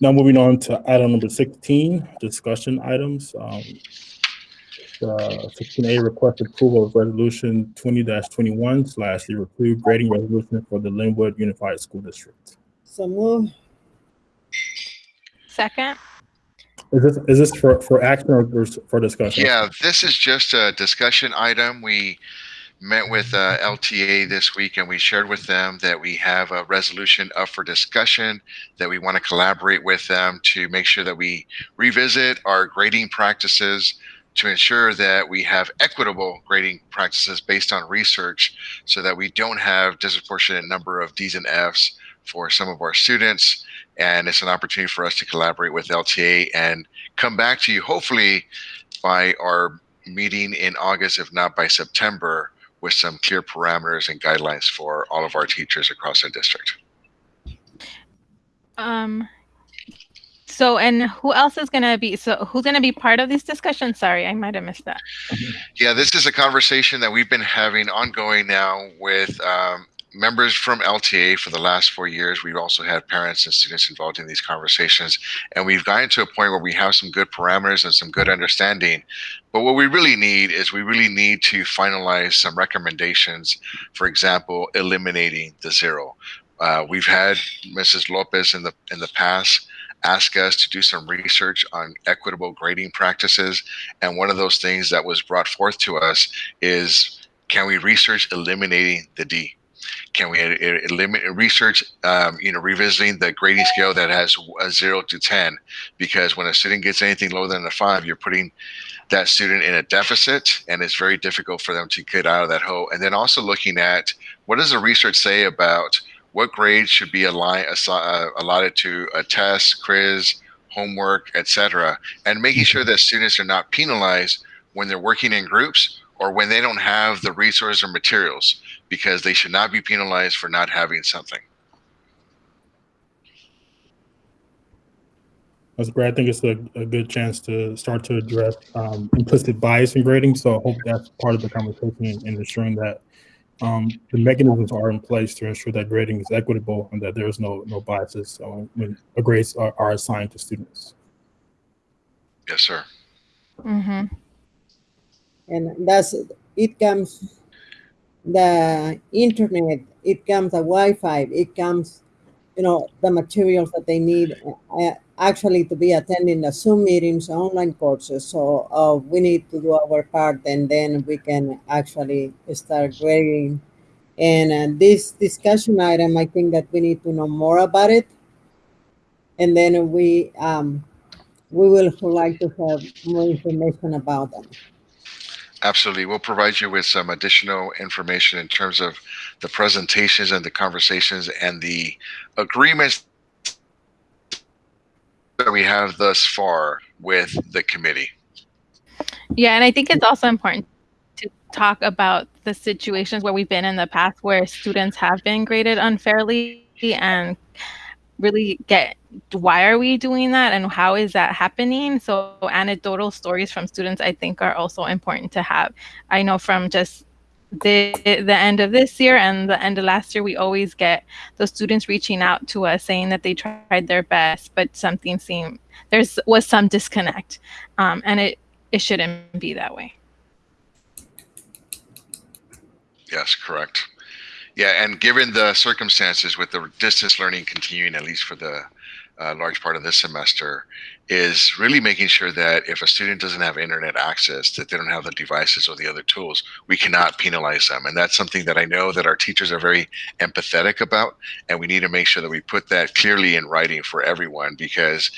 Now moving on to item number 16, discussion items. Um, uh, 16A request approval of resolution 20-21 slash the approved grading resolution for the Lynwood Unified School District. So move. Second. Is this is this for for action or for discussion? Yeah, this is just a discussion item. We met with uh, LTA this week and we shared with them that we have a resolution up for discussion that we want to collaborate with them to make sure that we revisit our grading practices to ensure that we have equitable grading practices based on research so that we don't have disproportionate number of D's and F's for some of our students and it's an opportunity for us to collaborate with LTA and come back to you hopefully by our meeting in August, if not by September, with some clear parameters and guidelines for all of our teachers across the district. Um, So, and who else is going to be? So, who's going to be part of these discussions? Sorry, I might have missed that. Yeah, this is a conversation that we've been having ongoing now with um, members from LTA for the last four years. We've also had parents and students involved in these conversations, and we've gotten to a point where we have some good parameters and some good understanding. But what we really need is we really need to finalize some recommendations. For example, eliminating the zero. Uh, we've had Mrs. Lopez in the in the past ask us to do some research on equitable grading practices, and one of those things that was brought forth to us is can we research eliminating the D? Can we limit research, um, you know, revisiting the grading scale that has a zero to 10? Because when a student gets anything lower than a five, you're putting that student in a deficit and it's very difficult for them to get out of that hole. And then also looking at what does the research say about what grades should be aligned, uh, allotted to a test, quiz, homework, etc., and making sure that students are not penalized when they're working in groups or when they don't have the resources or materials because they should not be penalized for not having something. That's great. I think it's a, a good chance to start to address um, implicit bias in grading. So I hope that's part of the conversation in, in ensuring that um, the mechanisms are in place to ensure that grading is equitable and that there is no no biases when grades are, are assigned to students. Yes, sir. Mm-hmm. And that's it comes the internet, it comes the Wi-Fi, it comes, you know, the materials that they need uh, actually to be attending the Zoom meetings, online courses. So uh, we need to do our part and then we can actually start grading. And uh, this discussion item, I think that we need to know more about it. And then we um, we will like to have more information about them. Absolutely. We'll provide you with some additional information in terms of the presentations and the conversations and the agreements that we have thus far with the committee. Yeah, and I think it's also important to talk about the situations where we've been in the past where students have been graded unfairly and really get why are we doing that and how is that happening? So anecdotal stories from students i think are also important to have. I know from just the the end of this year and the end of last year we always get those students reaching out to us saying that they tried their best but something seemed there's was some disconnect um, and it it shouldn't be that way. Yes correct. Yeah, and given the circumstances with the distance learning continuing, at least for the uh, large part of this semester, is really making sure that if a student doesn't have internet access, that they don't have the devices or the other tools, we cannot penalize them. And that's something that I know that our teachers are very empathetic about. And we need to make sure that we put that clearly in writing for everyone because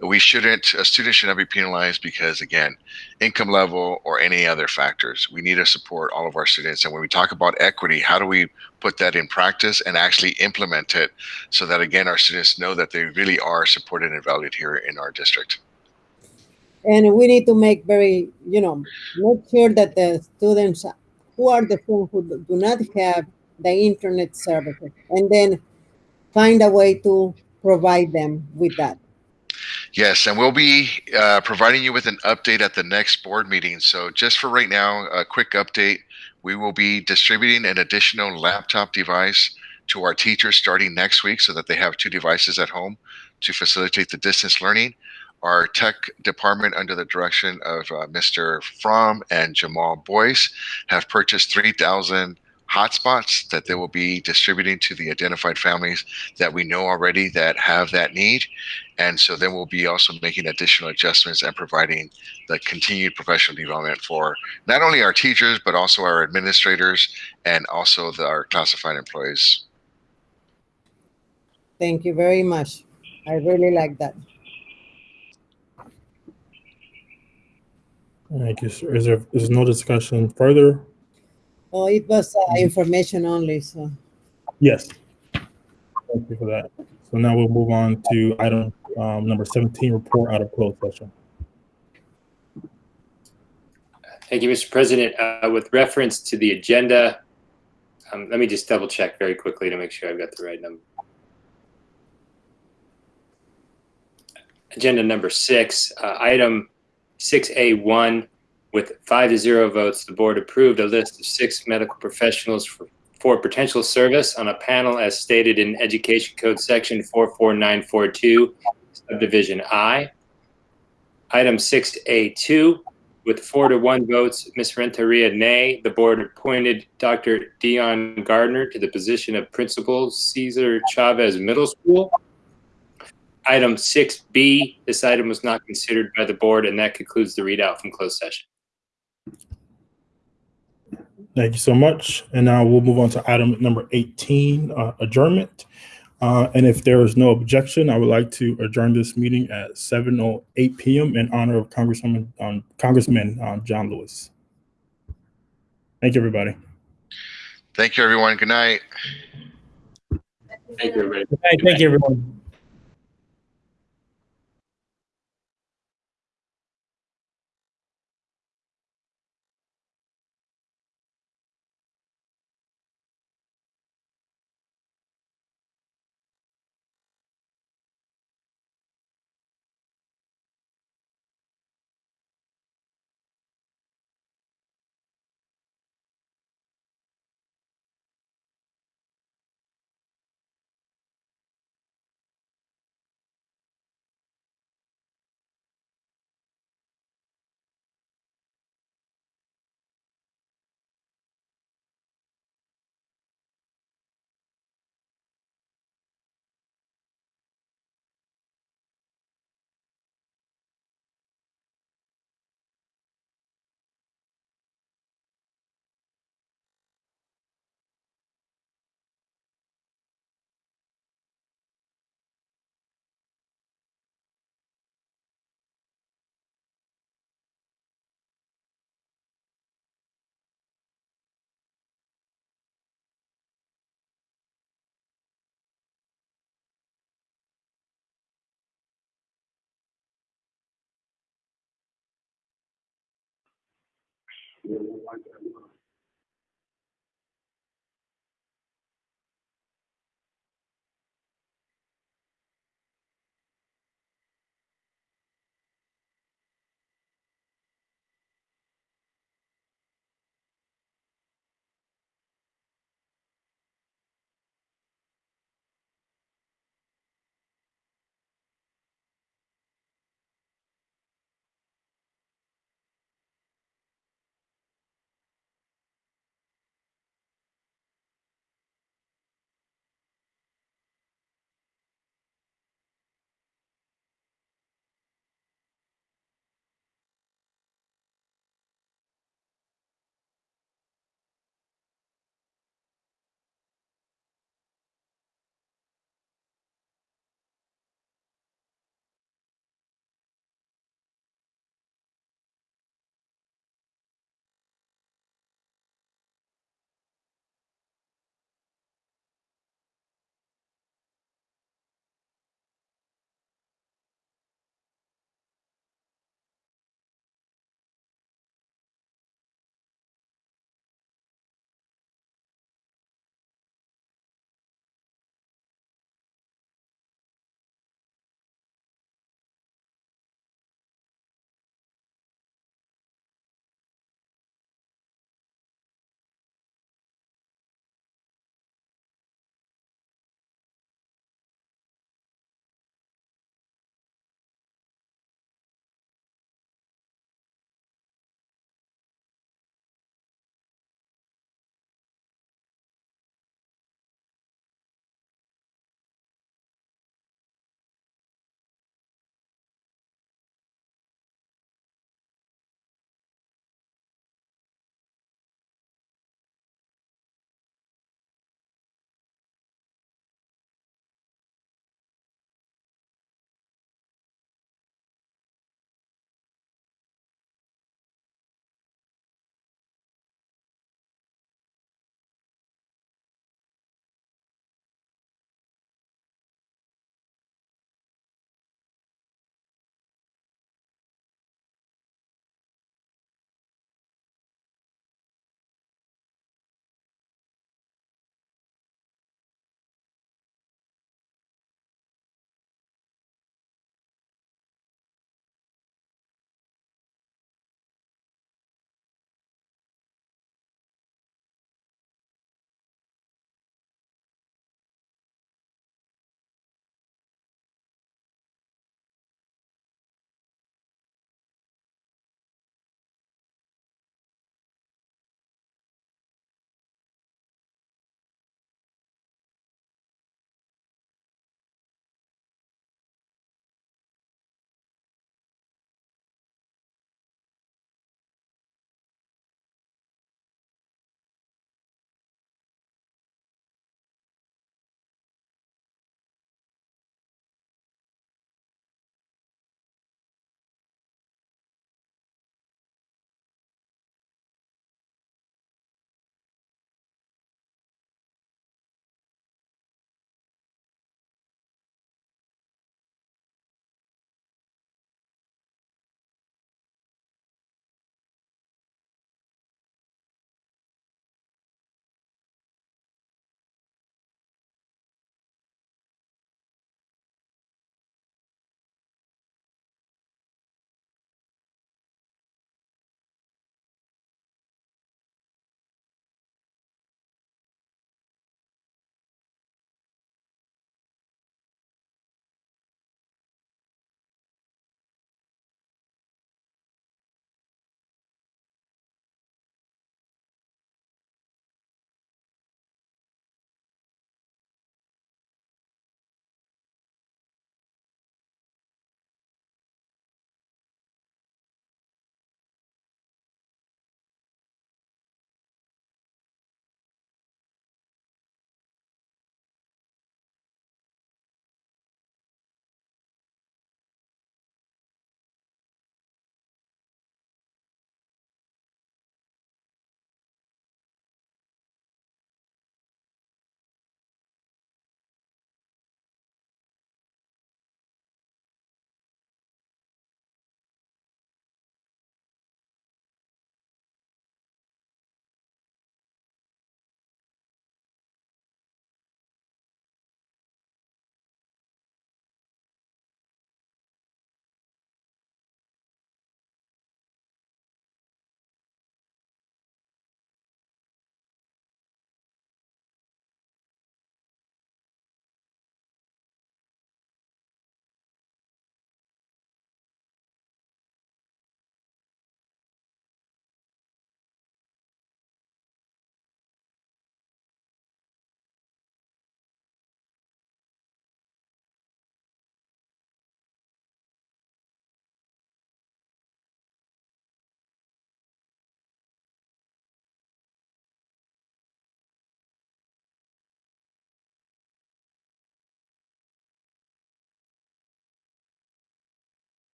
we shouldn't, a student should not be penalized because, again, income level or any other factors. We need to support all of our students. And when we talk about equity, how do we put that in practice and actually implement it so that, again, our students know that they really are supported and valued here in our district? District. And we need to make very, you know, make sure that the students who are the who do not have the internet services, and then find a way to provide them with that. Yes, and we'll be uh, providing you with an update at the next board meeting. So just for right now, a quick update. We will be distributing an additional laptop device to our teachers starting next week so that they have two devices at home to facilitate the distance learning our tech department under the direction of uh, Mr. Fromm and Jamal Boyce have purchased 3,000 hotspots that they will be distributing to the identified families that we know already that have that need. And so then we'll be also making additional adjustments and providing the continued professional development for not only our teachers, but also our administrators and also the, our classified employees. Thank you very much. I really like that. Thank you, sir. Is there is no discussion further? Oh, it was uh, information only, so. Yes. Thank you for that. So now we'll move on to item um, number 17, report out of closed session. Thank you, Mr. President. Uh, with reference to the agenda, um, let me just double check very quickly to make sure I've got the right number. agenda number six, uh, item 6A1, with five to zero votes, the board approved a list of six medical professionals for, for potential service on a panel as stated in Education Code Section 44942, subdivision I. Item 6A2, with four to one votes, Ms. Renteria nay, the board appointed Dr. Dion Gardner to the position of Principal Cesar Chavez Middle School. Item 6B, this item was not considered by the board, and that concludes the readout from closed session. Thank you so much. And now we'll move on to item number 18, uh, adjournment. Uh, and if there is no objection, I would like to adjourn this meeting at 7:08 PM in honor of Congresswoman, um, Congressman uh, John Lewis. Thank you, everybody. Thank you, everyone. Good night. Thank you, everybody. Good night. Thank you, everyone. Yeah,